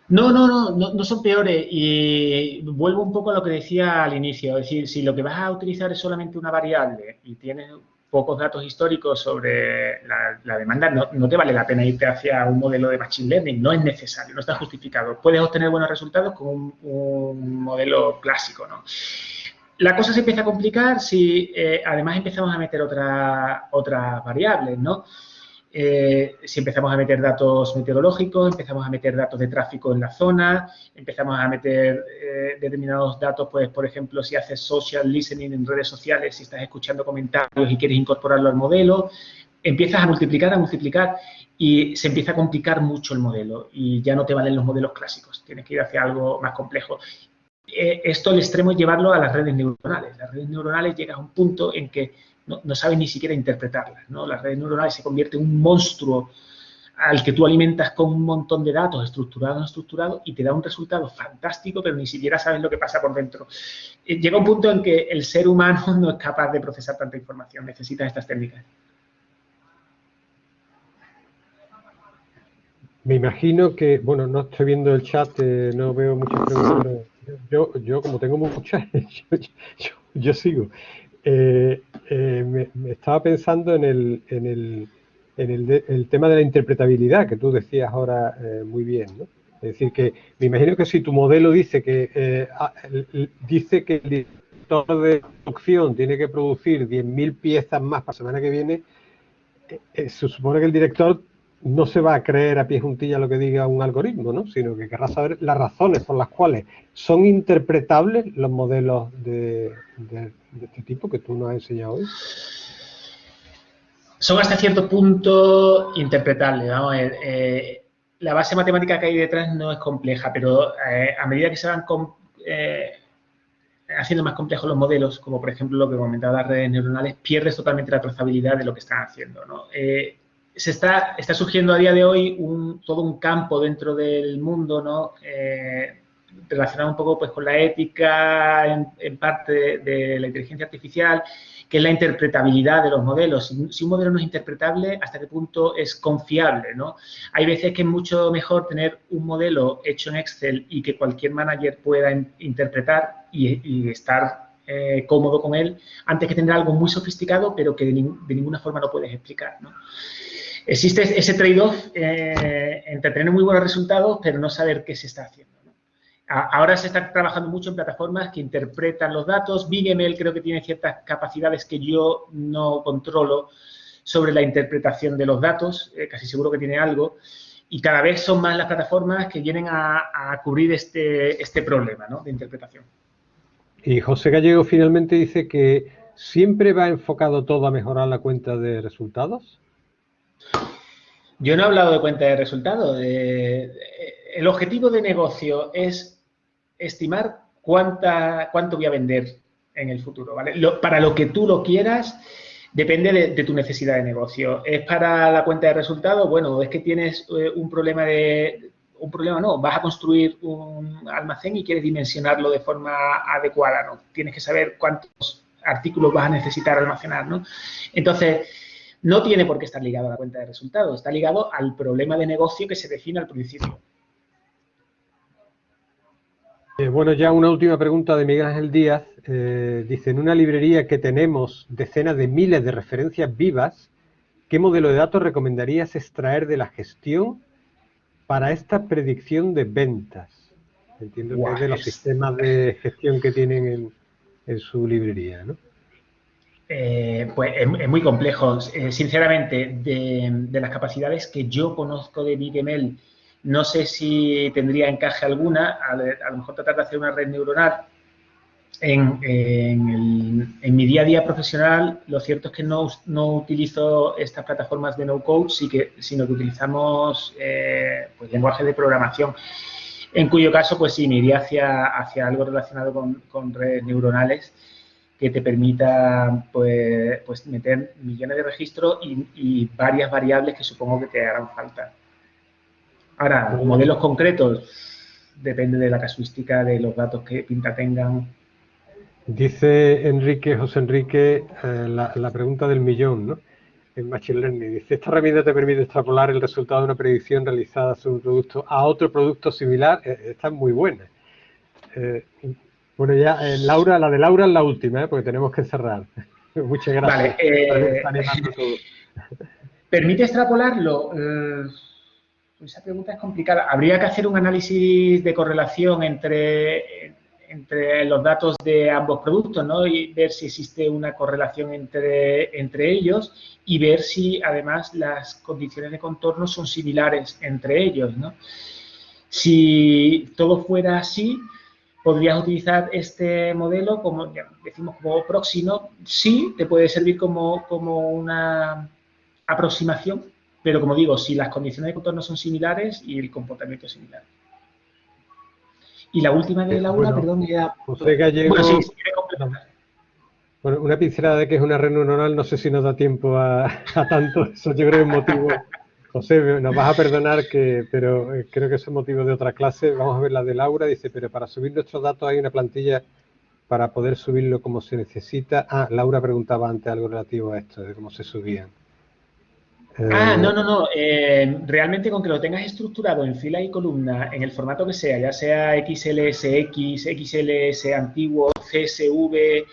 No, no, no, no, no, son peores. Y vuelvo un poco a lo que decía al inicio. Es decir, si lo que vas a utilizar es solamente una variable y tienes pocos datos históricos sobre la, demanda, no, te vale la pena irte hacia un modelo de Machine Learning, no es necesario, no está justificado. Puedes obtener buenos resultados con un, modelo clásico, ¿no? La cosa se empieza a complicar si eh, además empezamos a meter otras variables, ¿no? Eh, si empezamos a meter datos meteorológicos, empezamos a meter datos de tráfico en la zona, empezamos a meter eh, determinados datos, pues, por ejemplo, si haces social listening en redes sociales, si estás escuchando comentarios y quieres incorporarlo al modelo, empiezas a multiplicar, a multiplicar y se empieza a complicar mucho el modelo y ya no te valen los modelos clásicos, tienes que ir hacia algo más complejo. Eh, esto al extremo es llevarlo a las redes neuronales. Las redes neuronales llegan a un punto en que no, no sabes ni siquiera interpretarlas. ¿no? Las redes neuronales se convierte en un monstruo al que tú alimentas con un montón de datos estructurados no estructurados y te da un resultado fantástico, pero ni siquiera sabes lo que pasa por dentro. Eh, llega un punto en que el ser humano no es capaz de procesar tanta información, necesita estas técnicas. Me imagino que, bueno, no estoy viendo el chat, eh, no veo muchas preguntas. Yo, yo como tengo muchas, yo sigo. Eh, eh, me, estaba pensando en, el, en, el, en el, tema de la interpretabilidad que tú decías ahora eh, muy bien. ¿no? Es decir, que me imagino que si tu modelo dice que ah, dice que el director de producción tiene que producir 10.000 piezas más para la semana que viene, se supone que el director no se va a creer a pie juntilla lo que diga un algoritmo, ¿no? sino que querrá saber las razones por las cuales son interpretables los modelos de, este tipo que tú nos has enseñado hoy. Son hasta cierto punto interpretables. Eh, eh, la base matemática que hay detrás no es compleja, pero eh, a medida que se van haciendo más complejos los modelos, como por ejemplo lo que comentaba las redes neuronales, pierdes totalmente la trazabilidad de lo que están haciendo. ¿no? Se está, está surgiendo a día de hoy todo un campo dentro del mundo, ¿no? Eh, relacionado un poco pues, con la ética, en, parte de, la inteligencia artificial, que es la interpretabilidad de los modelos. Si, un modelo no es interpretable, ¿hasta qué punto es confiable? ¿no? Hay veces que es mucho mejor tener un modelo hecho en Excel y que cualquier manager pueda interpretar y, estar eh, cómodo con él, antes que tener algo muy sofisticado, pero que de, ninguna forma lo puedes explicar. ¿no? Existe ese trade-off eh, entre tener muy buenos resultados, pero no saber qué se está haciendo. ahora se está trabajando mucho en plataformas que interpretan los datos. BigML creo que tiene ciertas capacidades que yo no controlo sobre la interpretación de los datos, eh, casi seguro que tiene algo. Y cada vez son más las plataformas que vienen a, cubrir este, este problema de interpretación. Y José Gallego finalmente dice que siempre va enfocado todo a mejorar la cuenta de resultados. Yo no he hablado de cuenta de resultados. el objetivo de negocio es estimar cuánto voy a vender en el futuro. para lo que tú lo quieras, depende de, tu necesidad de negocio. ¿Es para la cuenta de resultados? Bueno, es que tienes eh, un problema de... Un problema no, vas a construir un almacén y quieres dimensionarlo de forma adecuada, ¿no? Tienes que saber cuántos artículos vas a necesitar almacenar, ¿no? Entonces, no tiene por qué estar ligado a la cuenta de resultados, está ligado al problema de negocio que se define al principio. Eh, bueno, ya una última pregunta de Miguel Ángel Díaz. Eh, dice, en una librería que tenemos decenas de miles de referencias vivas, ¿qué modelo de datos recomendarías extraer de la gestión para esta predicción de ventas? Entiendo que es de los sistemas de gestión que tienen en, en su librería, ¿no? Eh, pues es, muy complejo. Eh, sinceramente, de, las capacidades que yo conozco de BigML, no sé si tendría encaje alguna. A, lo mejor tratar de hacer una red neuronal. En, mi día a día profesional, lo cierto es que no, utilizo estas plataformas de no-code, sino que utilizamos eh, pues, lenguaje de programación. En cuyo caso, pues sí, me iría hacia, hacia algo relacionado con, con redes neuronales que te permita pues, pues meter millones de registros y, varias variables que supongo que te harán falta. Ahora, modelos concretos, depende de la casuística de los datos que pinta tengan. Dice Enrique, José Enrique, eh, la, pregunta del millón, ¿no? En Machine Learning. Dice, esta herramienta te permite extrapolar el resultado de una predicción realizada sobre un producto a otro producto similar. Eh, esta es muy buena. Eh, bueno, ya, eh, Laura, la de Laura es la última, ¿eh? porque tenemos que cerrar. Muchas gracias. Eh, ¿Permite extrapolarlo? Eh, esa pregunta es complicada. Habría que hacer un análisis de correlación entre, entre los datos de ambos productos, ¿no? Y ver si existe una correlación entre, entre ellos y ver si, además, las condiciones de contorno son similares entre ellos, ¿no? Si todo fuera así, podrías utilizar este modelo como, decimos, como próximo. Sí, te puede servir como, como una aproximación, pero como digo, si las condiciones de contorno son similares y el comportamiento es similar. Y la última de Laura, perdón, ya... José Gallego... Bueno, sí, bueno, una pincelada de que es una red neuronal, no sé si nos da tiempo a, a tanto, eso yo creo que es motivo José, nos vas a perdonar, que, pero eh, creo que es motivo de otra clase. Vamos a ver la de Laura. Dice, pero para subir nuestros datos hay una plantilla para poder subirlo como se necesita. Ah, Laura preguntaba antes algo relativo a esto, de cómo se subían. Ah, eh, no, no, no. Eh, realmente con que lo tengas estructurado en fila y columna, en el formato que sea, ya sea XLSX, XLS antiguo, CSV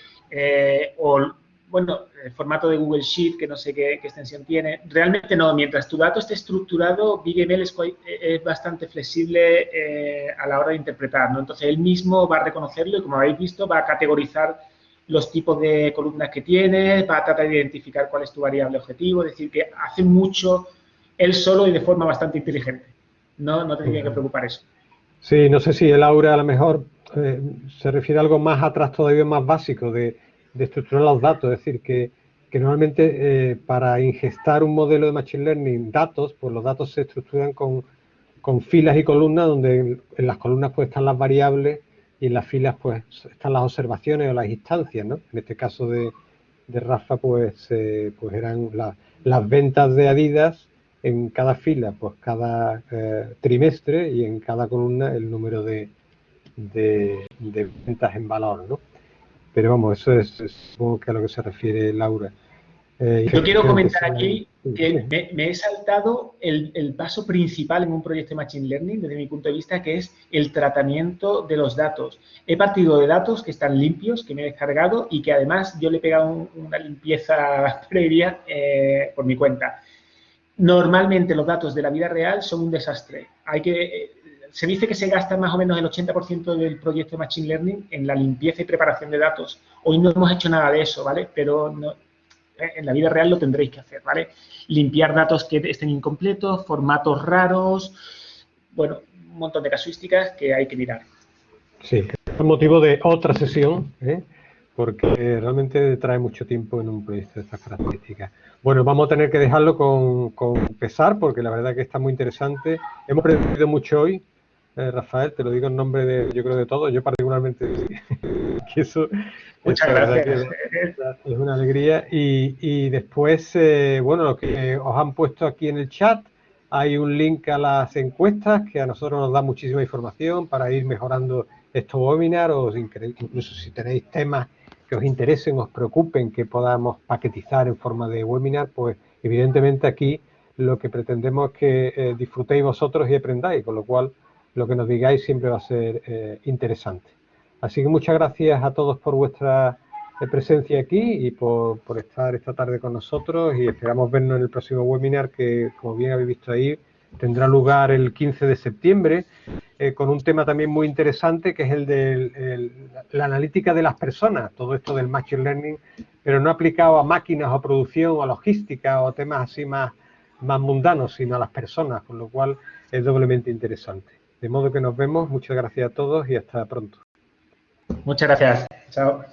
o bueno, el formato de Google Sheet, que no sé qué, extensión tiene. Realmente no, mientras tu dato esté estructurado, BigML es, es bastante flexible eh, a la hora de interpretar, ¿no? Entonces, él mismo va a reconocerlo y, como habéis visto, va a categorizar los tipos de columnas que tienes, va a tratar de identificar cuál es tu variable objetivo, es decir, que hace mucho él solo y de forma bastante inteligente. No, no te tiene que preocupar eso. Sí, no sé si el aura a lo mejor eh, se refiere a algo más atrás todavía más básico de de estructurar los datos, es decir, que, normalmente eh, para ingestar un modelo de Machine Learning datos, pues los datos se estructuran con, filas y columnas, donde en, las columnas pues están las variables y en las filas pues están las observaciones o las instancias, ¿no? En este caso de, Rafa pues, pues eran las ventas de Adidas en cada fila, pues cada eh, trimestre y en cada columna el número de, de, de ventas en valor, ¿no? Pero vamos, eso es, que a lo que se refiere Laura. Eh, Yo quiero comentar aquí que me, he saltado el, paso principal en un proyecto de Machine Learning, desde mi punto de vista, que es el tratamiento de los datos. He partido de datos que están limpios, que me he descargado y que además yo le he pegado una limpieza previa eh, por mi cuenta. Normalmente los datos de la vida real son un desastre. Hay que eh, se dice que se gasta más o menos el 80% del proyecto de Machine Learning en la limpieza y preparación de datos. Hoy no hemos hecho nada de eso, ¿vale? Pero eh, en la vida real lo tendréis que hacer, ¿vale? Limpiar datos que estén incompletos, formatos raros, bueno, un montón de casuísticas que hay que mirar. Sí, es motivo de otra sesión, ¿eh? porque realmente trae mucho tiempo en un proyecto de estas características. Bueno, vamos a tener que dejarlo con, con pesar, porque la verdad que está muy interesante. Hemos aprendido mucho hoy, eh, Rafael, te lo digo en nombre de, yo creo, de todos. Yo particularmente, que eso Muchas gracias. es una alegría. Y, después, eh, bueno, lo que os han puesto aquí en el chat, hay un link a las encuestas que a nosotros nos da muchísima información para ir mejorando estos webinars o incluso si tenéis temas que os interesen, os preocupen, que podamos paquetizar en forma de webinar, pues evidentemente aquí lo que pretendemos es que eh, disfrutéis vosotros y aprendáis, con lo cual lo que nos digáis siempre va a ser eh, interesante. Así que muchas gracias a todos por vuestra eh, presencia aquí y por, estar esta tarde con nosotros y esperamos vernos en el próximo webinar que, como bien habéis visto ahí, tendrá lugar el 15 de septiembre eh, con un tema también muy interesante que es el de la analítica de las personas, todo esto del Machine Learning, pero no aplicado a máquinas o producción o a logística o temas así más, más mundanos, sino a las personas, con lo cual es doblemente interesante. De modo que nos vemos. Muchas gracias a todos y hasta pronto. Muchas gracias. Chao.